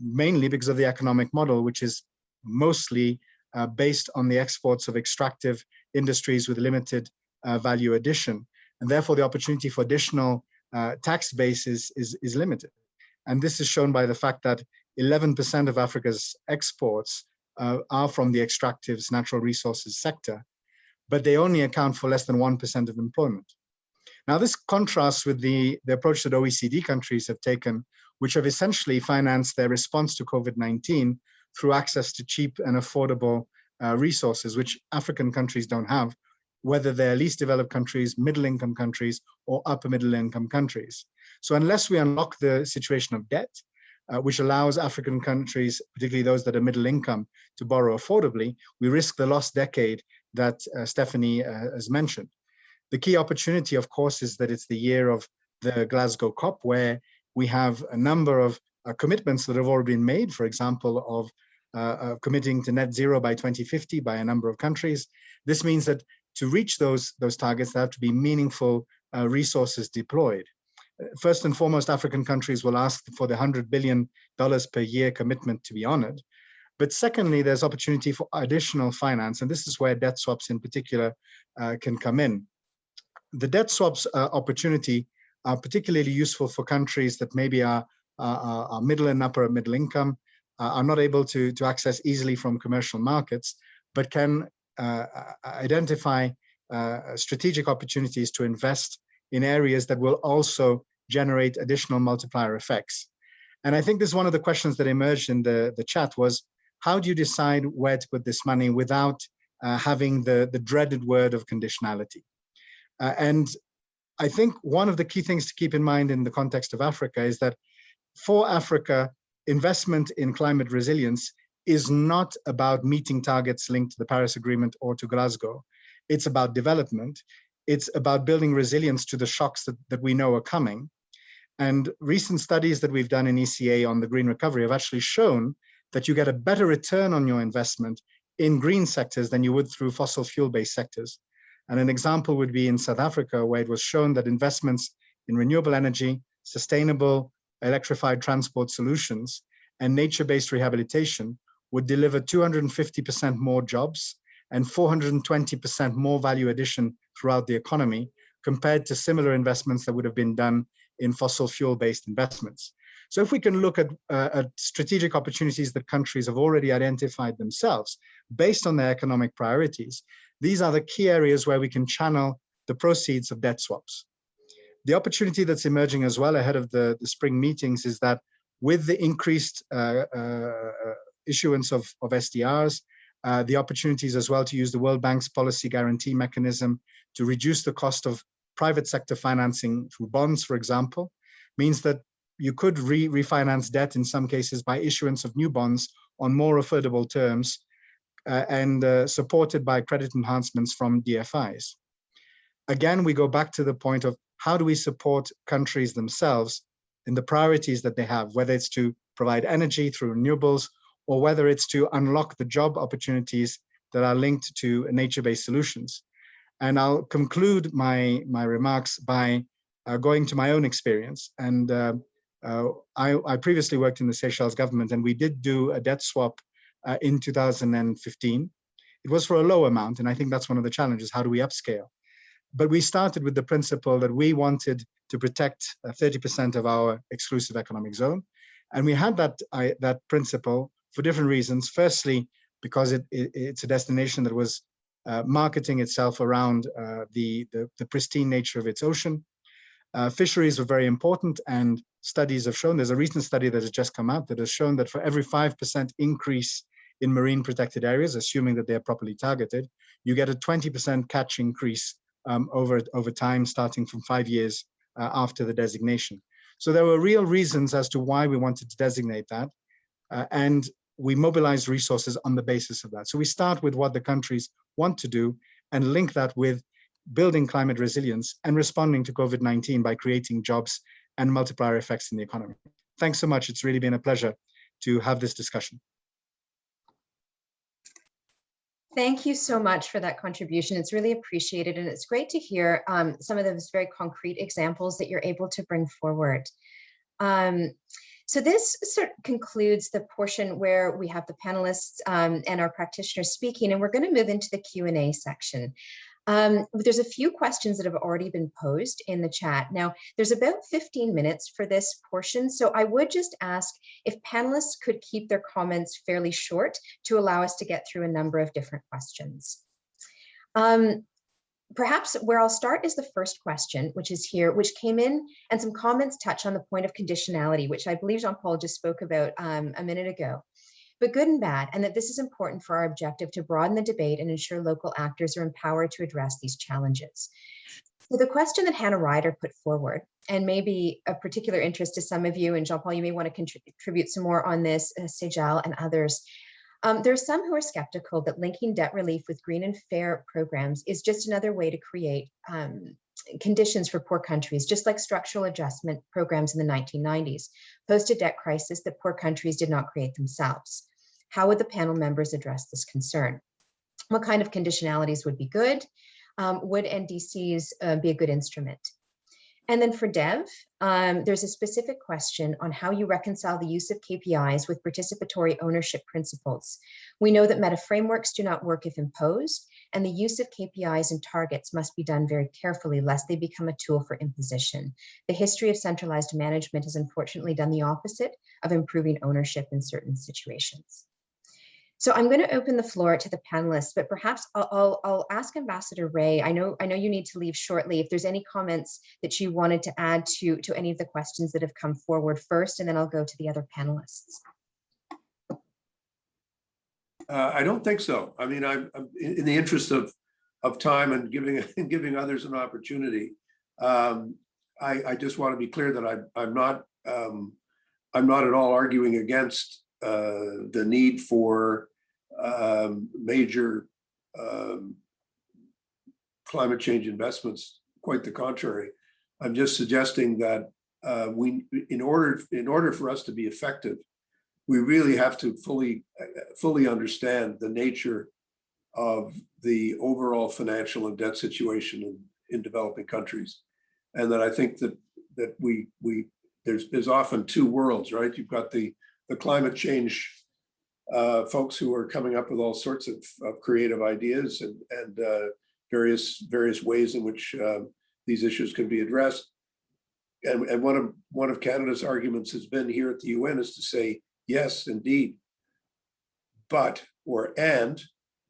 Mainly because of the economic model, which is mostly uh, based on the exports of extractive industries with limited uh, value addition. And therefore, the opportunity for additional uh, tax bases is, is limited. And this is shown by the fact that 11% of Africa's exports uh, are from the extractives natural resources sector, but they only account for less than 1% of employment. Now, this contrasts with the, the approach that OECD countries have taken, which have essentially financed their response to COVID-19 through access to cheap and affordable uh, resources, which African countries don't have, whether they're least developed countries, middle income countries, or upper middle income countries. So unless we unlock the situation of debt, uh, which allows African countries, particularly those that are middle income, to borrow affordably, we risk the lost decade that uh, Stephanie uh, has mentioned. The key opportunity, of course, is that it's the year of the Glasgow COP, where we have a number of uh, commitments that have already been made, for example, of uh, committing to net zero by 2050 by a number of countries. This means that to reach those, those targets, there have to be meaningful uh, resources deployed. First and foremost, African countries will ask for the $100 billion per year commitment to be honored. But secondly, there's opportunity for additional finance, and this is where debt swaps in particular uh, can come in. The debt swaps uh, opportunity are particularly useful for countries that maybe are, are, middle and upper middle income, uh, are not able to, to access easily from commercial markets, but can uh, identify uh, strategic opportunities to invest in areas that will also generate additional multiplier effects. And I think this is one of the questions that emerged in the, the chat was, how do you decide where to put this money without uh, having the, the dreaded word of conditionality? Uh, and I think one of the key things to keep in mind in the context of Africa is that for Africa, investment in climate resilience is not about meeting targets linked to the Paris Agreement or to Glasgow. It's about development. It's about building resilience to the shocks that, that we know are coming. And recent studies that we've done in ECA on the green recovery have actually shown that you get a better return on your investment in green sectors than you would through fossil fuel-based sectors. And an example would be in South Africa, where it was shown that investments in renewable energy, sustainable electrified transport solutions, and nature-based rehabilitation would deliver 250% more jobs and 420% more value addition throughout the economy compared to similar investments that would have been done in fossil fuel-based investments. So if we can look at, uh, at, strategic opportunities that countries have already identified themselves based on their economic priorities, these are the key areas where we can channel the proceeds of debt swaps. The opportunity that's emerging as well ahead of the, the spring meetings is that with the increased uh, uh, issuance of, of SDRs, uh, the opportunities as well to use the World Bank's policy guarantee mechanism to reduce the cost of private sector financing through bonds, for example, means that you could re refinance debt in some cases by issuance of new bonds on more affordable terms uh, and uh, supported by credit enhancements from DFIs. Again, we go back to the point of how do we support countries themselves in the priorities that they have, whether it's to provide energy through renewables or whether it's to unlock the job opportunities that are linked to nature-based solutions. And I'll conclude my, my remarks by uh, going to my own experience. And uh, uh, I, I, previously worked in the Seychelles government and we did do a debt swap uh, in 2015. It was for a low amount, and I think that's one of the challenges. How do we upscale? But we started with the principle that we wanted to protect 30% uh, of our exclusive economic zone. And we had that, I, that principle for different reasons. Firstly, because it, it, it's a destination that was uh, marketing itself around uh, the, the, the, pristine nature of its ocean. Uh, fisheries were very important and studies have shown, there's a recent study that has just come out that has shown that for every 5% increase in marine protected areas, assuming that they're properly targeted, you get a 20% catch increase um, over, over time, starting from five years uh, after the designation. So there were real reasons as to why we wanted to designate that. Uh, and we mobilize resources on the basis of that. So we start with what the countries want to do and link that with building climate resilience and responding to COVID-19 by creating jobs and multiplier effects in the economy. Thanks so much. It's really been a pleasure to have this discussion. Thank you so much for that contribution. It's really appreciated and it's great to hear um, some of those very concrete examples that you're able to bring forward. Um, so this sort of concludes the portion where we have the panelists um, and our practitioners speaking, and we're going to move into the Q&A section. Um, there's a few questions that have already been posed in the chat. Now, there's about 15 minutes for this portion, so I would just ask if panelists could keep their comments fairly short to allow us to get through a number of different questions. Um, perhaps where I'll start is the first question, which is here, which came in and some comments touch on the point of conditionality, which I believe Jean-Paul just spoke about um, a minute ago, but good and bad, and that this is important for our objective to broaden the debate and ensure local actors are empowered to address these challenges. So the question that Hannah Ryder put forward, and maybe a particular interest to some of you, and Jean-Paul, you may want to contribute some more on this, uh, Sejal and others. Um, there are some who are skeptical that linking debt relief with green and fair programs is just another way to create um, conditions for poor countries, just like structural adjustment programs in the 1990s, posed a debt crisis that poor countries did not create themselves. How would the panel members address this concern? What kind of conditionalities would be good? Um, would NDCs uh, be a good instrument? And then for Dev, um, there's a specific question on how you reconcile the use of KPIs with participatory ownership principles. We know that meta frameworks do not work if imposed, and the use of KPIs and targets must be done very carefully lest they become a tool for imposition. The history of centralized management has unfortunately done the opposite of improving ownership in certain situations. So I'm going to open the floor to the panelists, but perhaps I'll, I'll, ask Ambassador Rae. I know I know you need to leave shortly. If there's any comments that you wanted to add to to any of the questions that have come forward first, and then I'll go to the other panelists. Uh, I don't think so. I mean, I'm, I'm in, in the interest of of time and giving and giving others an opportunity. Um, I, I just want to be clear that I, I'm not um, I'm not at all arguing against uh, the need for um, major um, climate change investments. Quite the contrary. I'm just suggesting that uh, we, in order, in order for us to be effective, we really have to fully, fully understand the nature of the overall financial and debt situation in, in developing countries. And that I think that that we we there's there's often two worlds, right? You've got the the climate change uh, folks who are coming up with all sorts of, of creative ideas and, and uh, various various ways in which uh, these issues can be addressed. And, and one of one of Canada's arguments has been here at the UN is to say, yes, indeed, but or and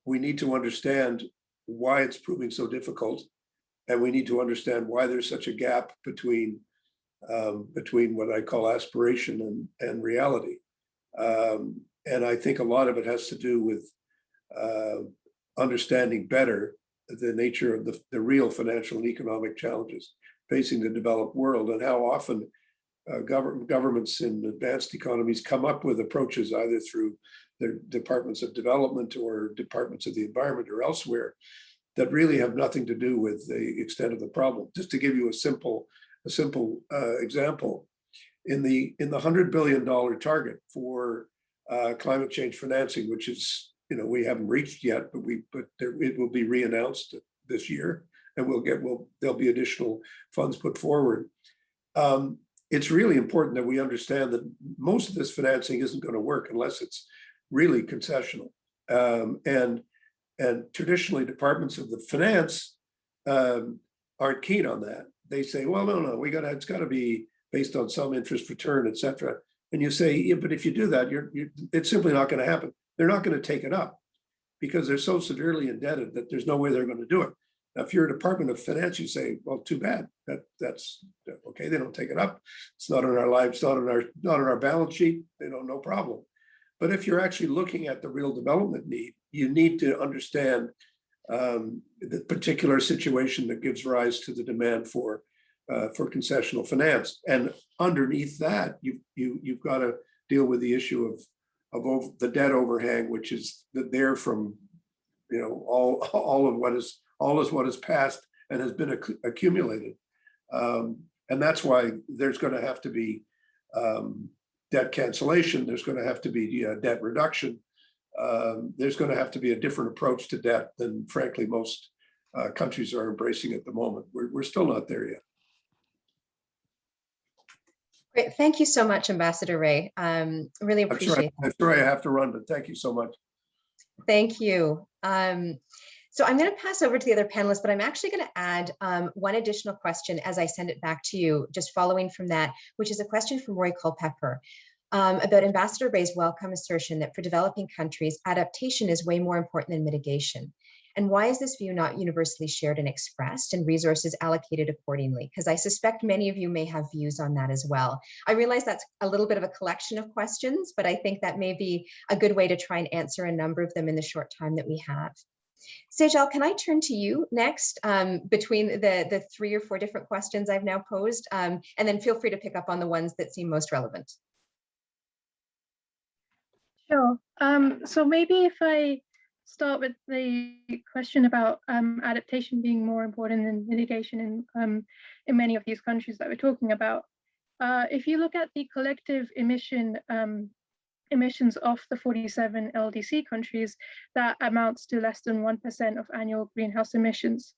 we need to understand why it's proving so difficult. And we need to understand why there's such a gap between um, between what I call aspiration and, and reality. Um, and I think a lot of it has to do with uh, understanding better the nature of the, the real financial and economic challenges facing the developed world and how often uh, government governments in advanced economies come up with approaches either through their departments of development or departments of the environment or elsewhere that really have nothing to do with the extent of the problem. Just to give you a simple, a simple uh, example, in the in the hundred billion dollar target for uh, climate change financing, which is you know we haven't reached yet, but we but there, it will be reannounced this year, and we'll get will there'll be additional funds put forward. Um, it's really important that we understand that most of this financing isn't going to work unless it's really concessional. Um, and and traditionally, departments of the finance um, aren't keen on that. They say, well, no, no, we got it's got to be based on some interest return, et cetera. And you say, yeah, but if you do that, you're, you're it's simply not going to happen. They're not going to take it up because they're so severely indebted that there's no way they're going to do it. Now, if you're a Department of Finance, you say, well, too bad. That that's okay. They don't take it up. It's not in our lives, not in our not in our balance sheet. They don't, no problem. But if you're actually looking at the real development need, you need to understand um, the particular situation that gives rise to the demand for uh, for concessional finance. And underneath that, you, you, you've got to deal with the issue of, of over, the debt overhang, which is there from, you know, all, all of what is, all is what is passed and has been acc accumulated. Um, and that's why there's going to have to be um, debt cancellation. There's going to have to be uh, debt reduction. Um, there's going to have to be a different approach to debt than frankly most uh, countries are embracing at the moment. We're, we're still not there yet. Great. Thank you so much, Ambassador Rae. Um, really appreciate I'm sorry, I'm sorry I have to run, but thank you so much. Thank you. Um, so I'm going to pass over to the other panelists, but I'm actually going to add um, one additional question as I send it back to you, just following from that, which is a question from Roy Culpepper um, about Ambassador Rae's welcome assertion that for developing countries, adaptation is way more important than mitigation. And why is this view not universally shared and expressed and resources allocated accordingly? Because I suspect many of you may have views on that as well. I realize that's a little bit of a collection of questions, but I think that may be a good way to try and answer a number of them in the short time that we have. Sejal, can I turn to you next um, between the, the three or four different questions I've now posed, um, and then feel free to pick up on the ones that seem most relevant. Sure. Um, so maybe if I start with the question about um, adaptation being more important than mitigation in, um, in many of these countries that we're talking about. Uh, if you look at the collective emission um, emissions of the 47 LDC countries, that amounts to less than 1% of annual greenhouse emissions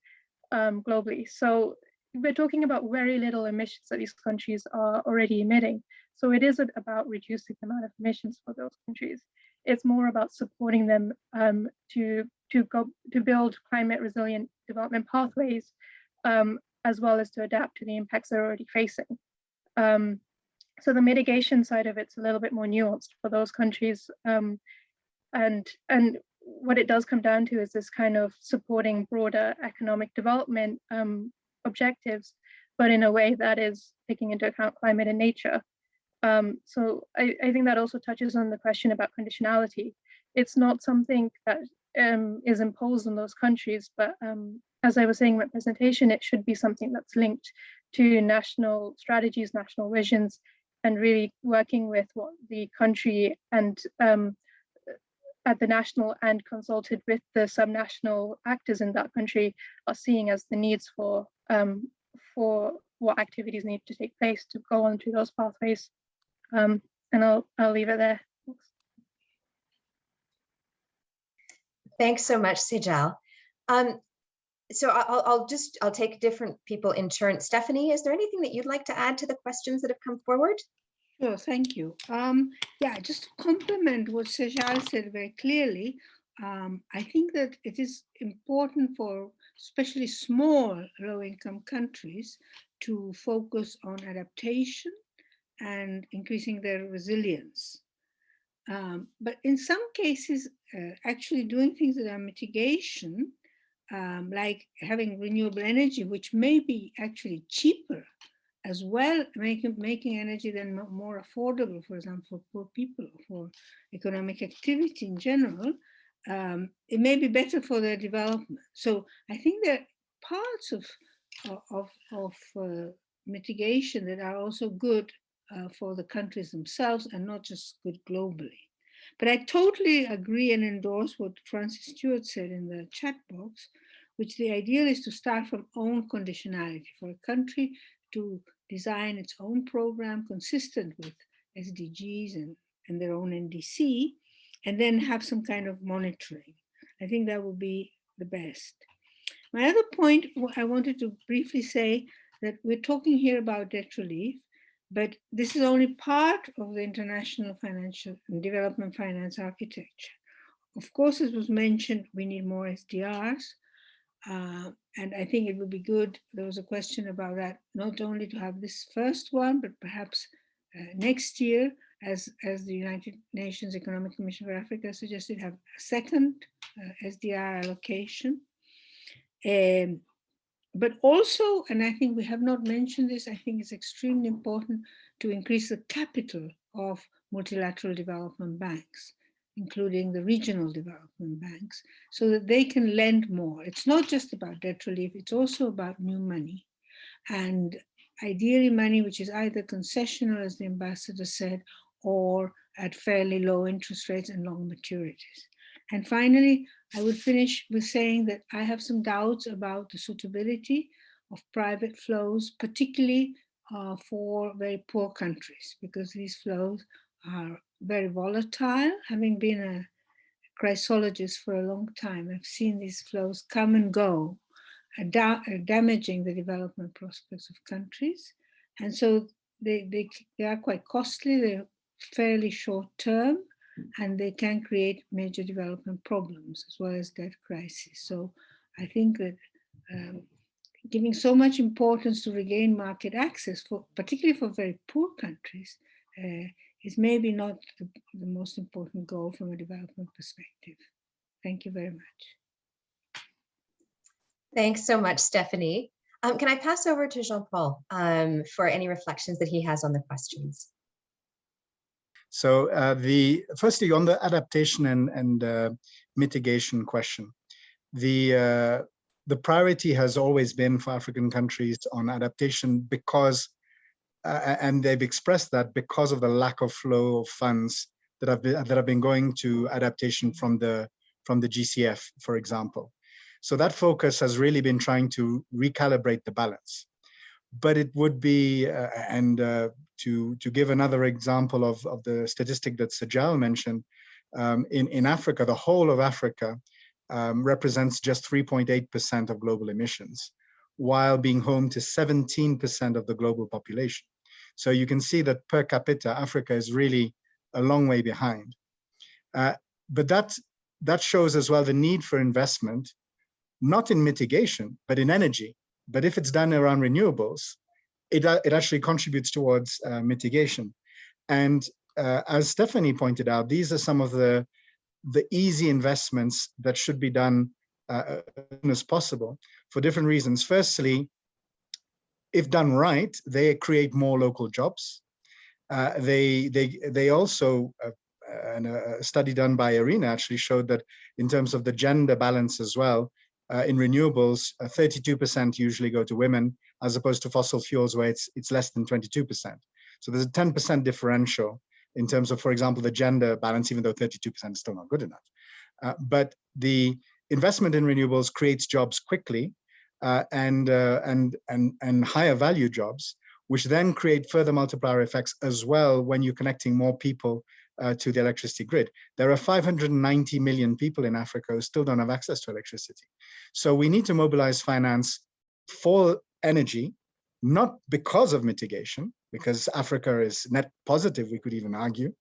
um, globally. So we're talking about very little emissions that these countries are already emitting. So it isn't about reducing the amount of emissions for those countries. It's more about supporting them um, to to go to build climate resilient development pathways, um, as well as to adapt to the impacts they're already facing. Um, so the mitigation side of it's a little bit more nuanced for those countries, um, and and what it does come down to is this kind of supporting broader economic development um, objectives, but in a way that is taking into account climate and nature. Um, so I, I, think that also touches on the question about conditionality. It's not something that um, is imposed on those countries, but um, as I was saying representation, it should be something that's linked to national strategies, national visions, and really working with what the country and um, at the national and consulted with the subnational actors in that country are seeing as the needs for um, for what activities need to take place to go on to those pathways. Um, and I'll, I'll leave it there. Thanks. Thanks so much, Sejal. Um, so I'll, I'll just, I'll take different people in turn. Stephanie, is there anything that you'd like to add to the questions that have come forward? Sure, thank you. Um, yeah, just to complement what Sejal said very clearly, um, I think that it is important for especially small low-income countries to focus on adaptation and increasing their resilience. Um, but in some cases, uh, actually doing things that are mitigation, um, like having renewable energy, which may be actually cheaper as well, making, making energy then more affordable, for example, for poor people, for economic activity in general, um, it may be better for their development. So I think there are parts of, of, of uh, mitigation that are also good uh, for the countries themselves and not just good globally. But I totally agree and endorse what Frances Stewart said in the chat box, which the ideal is to start from own conditionality for a country to design its own program consistent with SDGs and, and their own NDC, and then have some kind of monitoring. I think that would be the best. My other point, I wanted to briefly say that we're talking here about debt relief, but this is only part of the international financial and development finance architecture. Of course, as was mentioned, we need more SDRs. Uh, and I think it would be good, there was a question about that, not only to have this first one, but perhaps uh, next year, as, as the United Nations Economic Commission for Africa suggested, have a second uh, SDR allocation. Um, but also, and I think we have not mentioned this, I think it's extremely important to increase the capital of multilateral development banks, including the regional development banks, so that they can lend more. It's not just about debt relief, it's also about new money. And ideally money which is either concessional, as the ambassador said, or at fairly low interest rates and long maturities. And finally, I would finish with saying that I have some doubts about the suitability of private flows, particularly uh, for very poor countries, because these flows are very volatile. Having been a chrysologist for a long time, I've seen these flows come and go, da damaging the development prospects of countries. And so they, they, they are quite costly, they're fairly short term, and they can create major development problems as well as debt crisis. So I think that um, giving so much importance to regain market access, for particularly for very poor countries, uh, is maybe not the, the most important goal from a development perspective. Thank you very much. Thanks so much, Stephanie. Um, can I pass over to Jean-Paul um, for any reflections that he has on the questions? So uh, the firstly on the adaptation and, and uh, mitigation question, the uh, the priority has always been for African countries on adaptation because, uh, and they've expressed that because of the lack of flow of funds that have been, that have been going to adaptation from the from the GCF, for example. So that focus has really been trying to recalibrate the balance. But it would be, uh, and uh, to, to give another example of, of the statistic that Sejal mentioned, um, in, in Africa, the whole of Africa um, represents just 3.8% of global emissions, while being home to 17% of the global population. So you can see that per capita, Africa is really a long way behind. Uh, but that, that shows as well the need for investment, not in mitigation, but in energy. But if it's done around renewables, it, uh, it actually contributes towards uh, mitigation. And uh, as Stephanie pointed out, these are some of the, the easy investments that should be done uh, as soon as possible for different reasons. Firstly, if done right, they create more local jobs. Uh, they, they, they also, uh, and a study done by IRENA actually showed that in terms of the gender balance as well, uh, in renewables, 32% uh, usually go to women, as opposed to fossil fuels where it's, it's less than 22%. So there's a 10% differential in terms of, for example, the gender balance, even though 32% is still not good enough. Uh, but the investment in renewables creates jobs quickly uh, and, uh, and, and, and higher value jobs, which then create further multiplier effects as well when you're connecting more people uh, to the electricity grid. There are 590 million people in Africa who still don't have access to electricity. So we need to mobilize finance for energy, not because of mitigation, because Africa is net positive, we could even argue,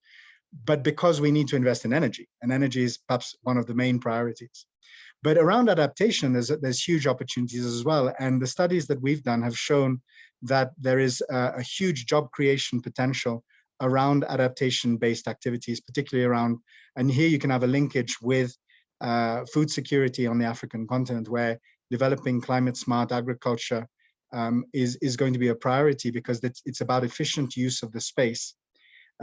but because we need to invest in energy, and energy is perhaps one of the main priorities. But around adaptation, there's, there's huge opportunities as well. And the studies that we've done have shown that there is a, a huge job creation potential around adaptation-based activities, particularly around, and here you can have a linkage with uh, food security on the African continent, where developing climate smart agriculture um, is, is going to be a priority because it's, it's about efficient use of the space.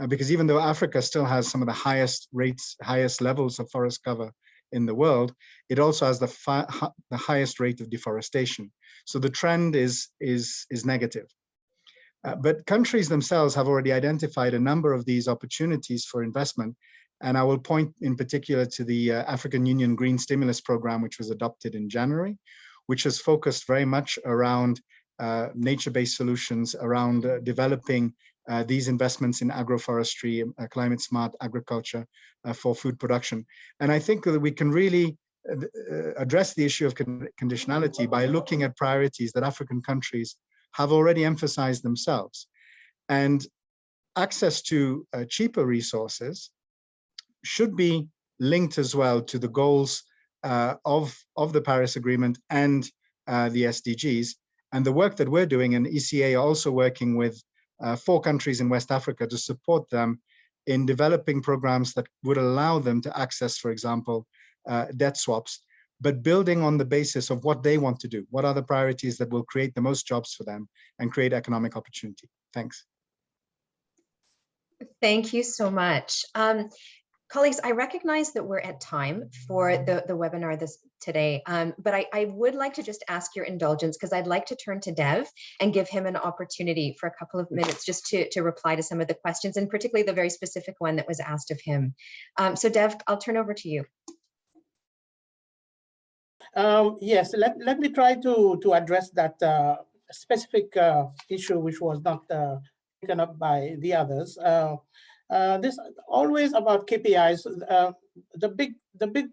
Uh, because even though Africa still has some of the highest rates, highest levels of forest cover in the world, it also has the, the highest rate of deforestation. So the trend is, is, is negative. Uh, but countries themselves have already identified a number of these opportunities for investment. And I will point in particular to the uh, African Union Green Stimulus Program, which was adopted in January, which has focused very much around uh, nature-based solutions, around uh, developing uh, these investments in agroforestry, uh, climate smart agriculture for food production. And I think that we can really address the issue of con conditionality by looking at priorities that African countries have already emphasized themselves. And access to uh, cheaper resources should be linked as well to the goals uh, of, of the Paris Agreement and uh, the SDGs. And the work that we're doing and ECA are also working with uh, four countries in West Africa to support them in developing programs that would allow them to access, for example, uh, debt swaps but building on the basis of what they want to do. What are the priorities that will create the most jobs for them and create economic opportunity? Thanks. Thank you so much. Um, colleagues, I recognize that we're at time for the, the webinar this today, um, but I, I would like to just ask your indulgence because I'd like to turn to Dev and give him an opportunity for a couple of minutes just to, to reply to some of the questions and particularly the very specific one that was asked of him. Um, so Dev, I'll turn over to you. Um, yes, let, let me try to, to address that uh, specific uh, issue which was not uh, taken up by the others. Uh, uh, this always about KPIs. Uh, the big, the big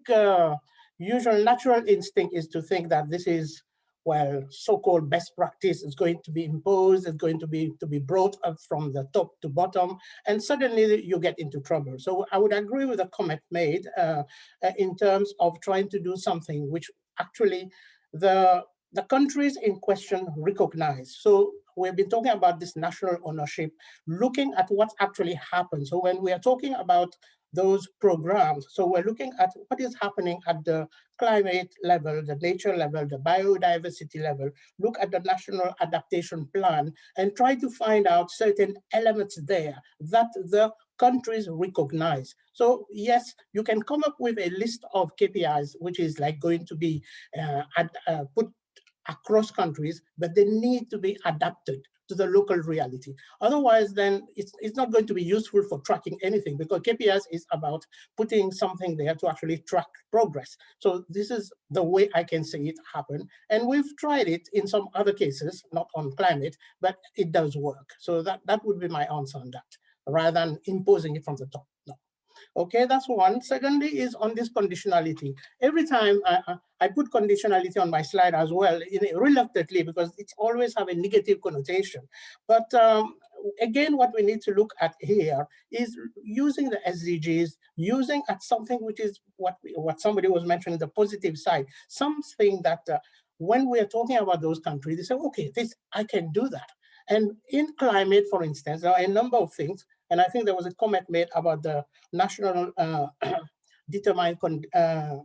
usual natural instinct is to think that this is well, so-called best practice is going to be imposed, it's going to be to be brought up from the top to bottom, and suddenly you get into trouble. So I would agree with the comment made uh, in terms of trying to do something which actually the, the countries in question recognize. So we've been talking about this national ownership, looking at what's actually happened. So when we are talking about those programs, so we're looking at what is happening at the climate level, the nature level, the biodiversity level, look at the national adaptation plan and try to find out certain elements there that the countries recognize. So yes, you can come up with a list of KPIs, which is like going to be uh, ad, uh, put across countries, but they need to be adapted to the local reality. Otherwise, then it's, it's not going to be useful for tracking anything because KPIs is about putting something there to actually track progress. So this is the way I can see it happen. And we've tried it in some other cases, not on climate, but it does work. So that, that would be my answer on that, rather than imposing it from the top. No. Okay, that's one. Secondly is on this conditionality. Every time I, I put conditionality on my slide as well, reluctantly, because it's always have a negative connotation. But um, again, what we need to look at here is using the SDGs, using at something which is what, what somebody was mentioning, the positive side, something that uh, when we're talking about those countries, they say, okay, this I can do that. And in climate, for instance, there are a number of things and I think there was a comment made about the national uh, determined con uh,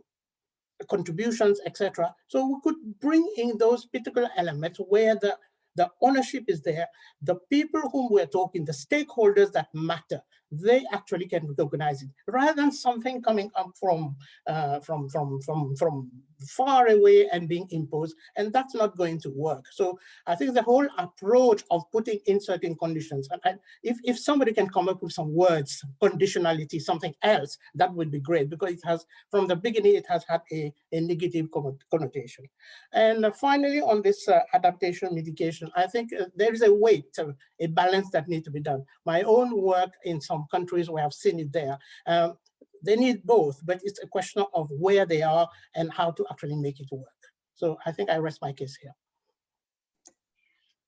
contributions, etc. So we could bring in those particular elements where the, the ownership is there, the people whom we're talking, the stakeholders that matter, they actually can recognize it. Rather than something coming up from uh, from from from from far away and being imposed and that's not going to work. So i think the whole approach of putting in certain conditions and, if if somebody can come up with some words conditionality something else that would be great because it has from the beginning it has had a, a negative connotation. And finally on this uh, adaptation mitigation i think uh, there is a weight a balance that needs to be done. My own work in some some countries we have seen it there. Um, they need both, but it's a question of where they are and how to actually make it work. So I think I rest my case here.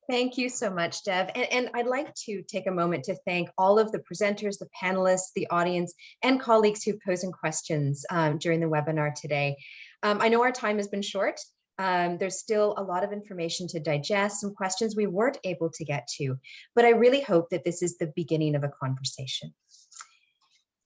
Thank you so much, Dev. And, and, I'd like to take a moment to thank all of the presenters, the panelists, the audience, and colleagues who posed questions um, during the webinar today. Um, I know our time has been short. Um, there's still a lot of information to digest, some questions we weren't able to get to, but I really hope that this is the beginning of a conversation.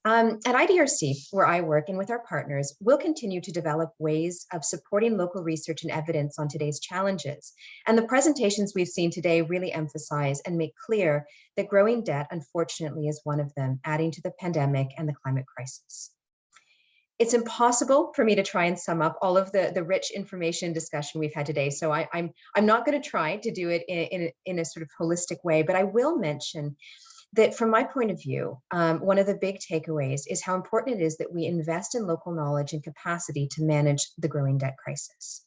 Um, at IDRC, where I work and with our partners, we'll continue to develop ways of supporting local research and evidence on today's challenges. And the presentations we've seen today really emphasize and make clear that growing debt, unfortunately, is one of them, adding to the pandemic and the climate crisis it's impossible for me to try and sum up all of the, the rich information discussion we've had today. So I, am I'm, I'm not going to try to do it in, in, a, in a sort of holistic way, but I will mention that from my point of view, um, one of the big takeaways is how important it is that we invest in local knowledge and capacity to manage the growing debt crisis.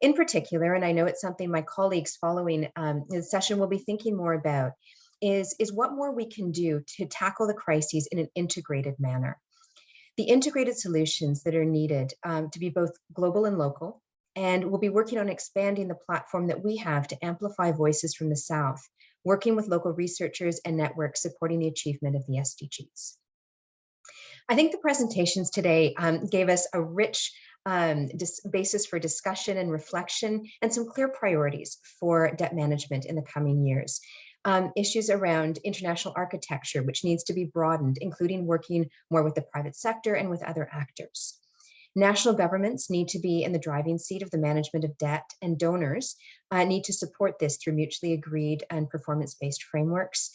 In particular, and I know it's something my colleagues following um, the session will be thinking more about, is, is what more we can do to tackle the crises in an integrated manner the integrated solutions that are needed um, to be both global and local. And we'll be working on expanding the platform that we have to amplify voices from the South, working with local researchers and networks supporting the achievement of the SDGs. I think the presentations today um, gave us a rich um, basis for discussion and reflection and some clear priorities for debt management in the coming years um, issues around international architecture, which needs to be broadened, including working more with the private sector and with other actors. National governments need to be in the driving seat of the management of debt and donors uh, need to support this through mutually agreed and performance-based frameworks.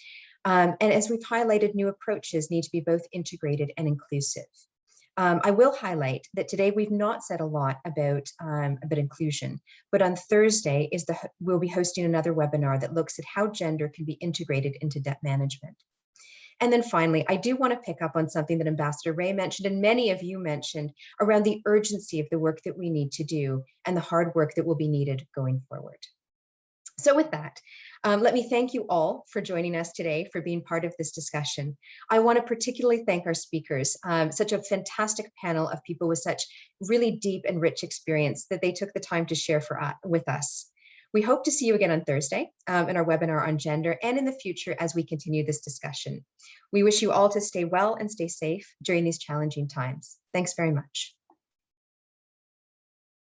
Um, and as we've highlighted, new approaches need to be both integrated and inclusive. Um, I will highlight that today we've not said a lot about, um, about inclusion, but on Thursday is the we'll be hosting another webinar that looks at how gender can be integrated into debt management. And then finally, I do want to pick up on something that Ambassador Rae mentioned and many of you mentioned around the urgency of the work that we need to do and the hard work that will be needed going forward. So with that, um, let me thank you all for joining us today, for being part of this discussion. I want to particularly thank our speakers, um, such a fantastic panel of people with such really deep and rich experience that they took the time to share for, uh, with us. We hope to see you again on Thursday um, in our webinar on gender and in the future as we continue this discussion. We wish you all to stay well and stay safe during these challenging times. Thanks very much.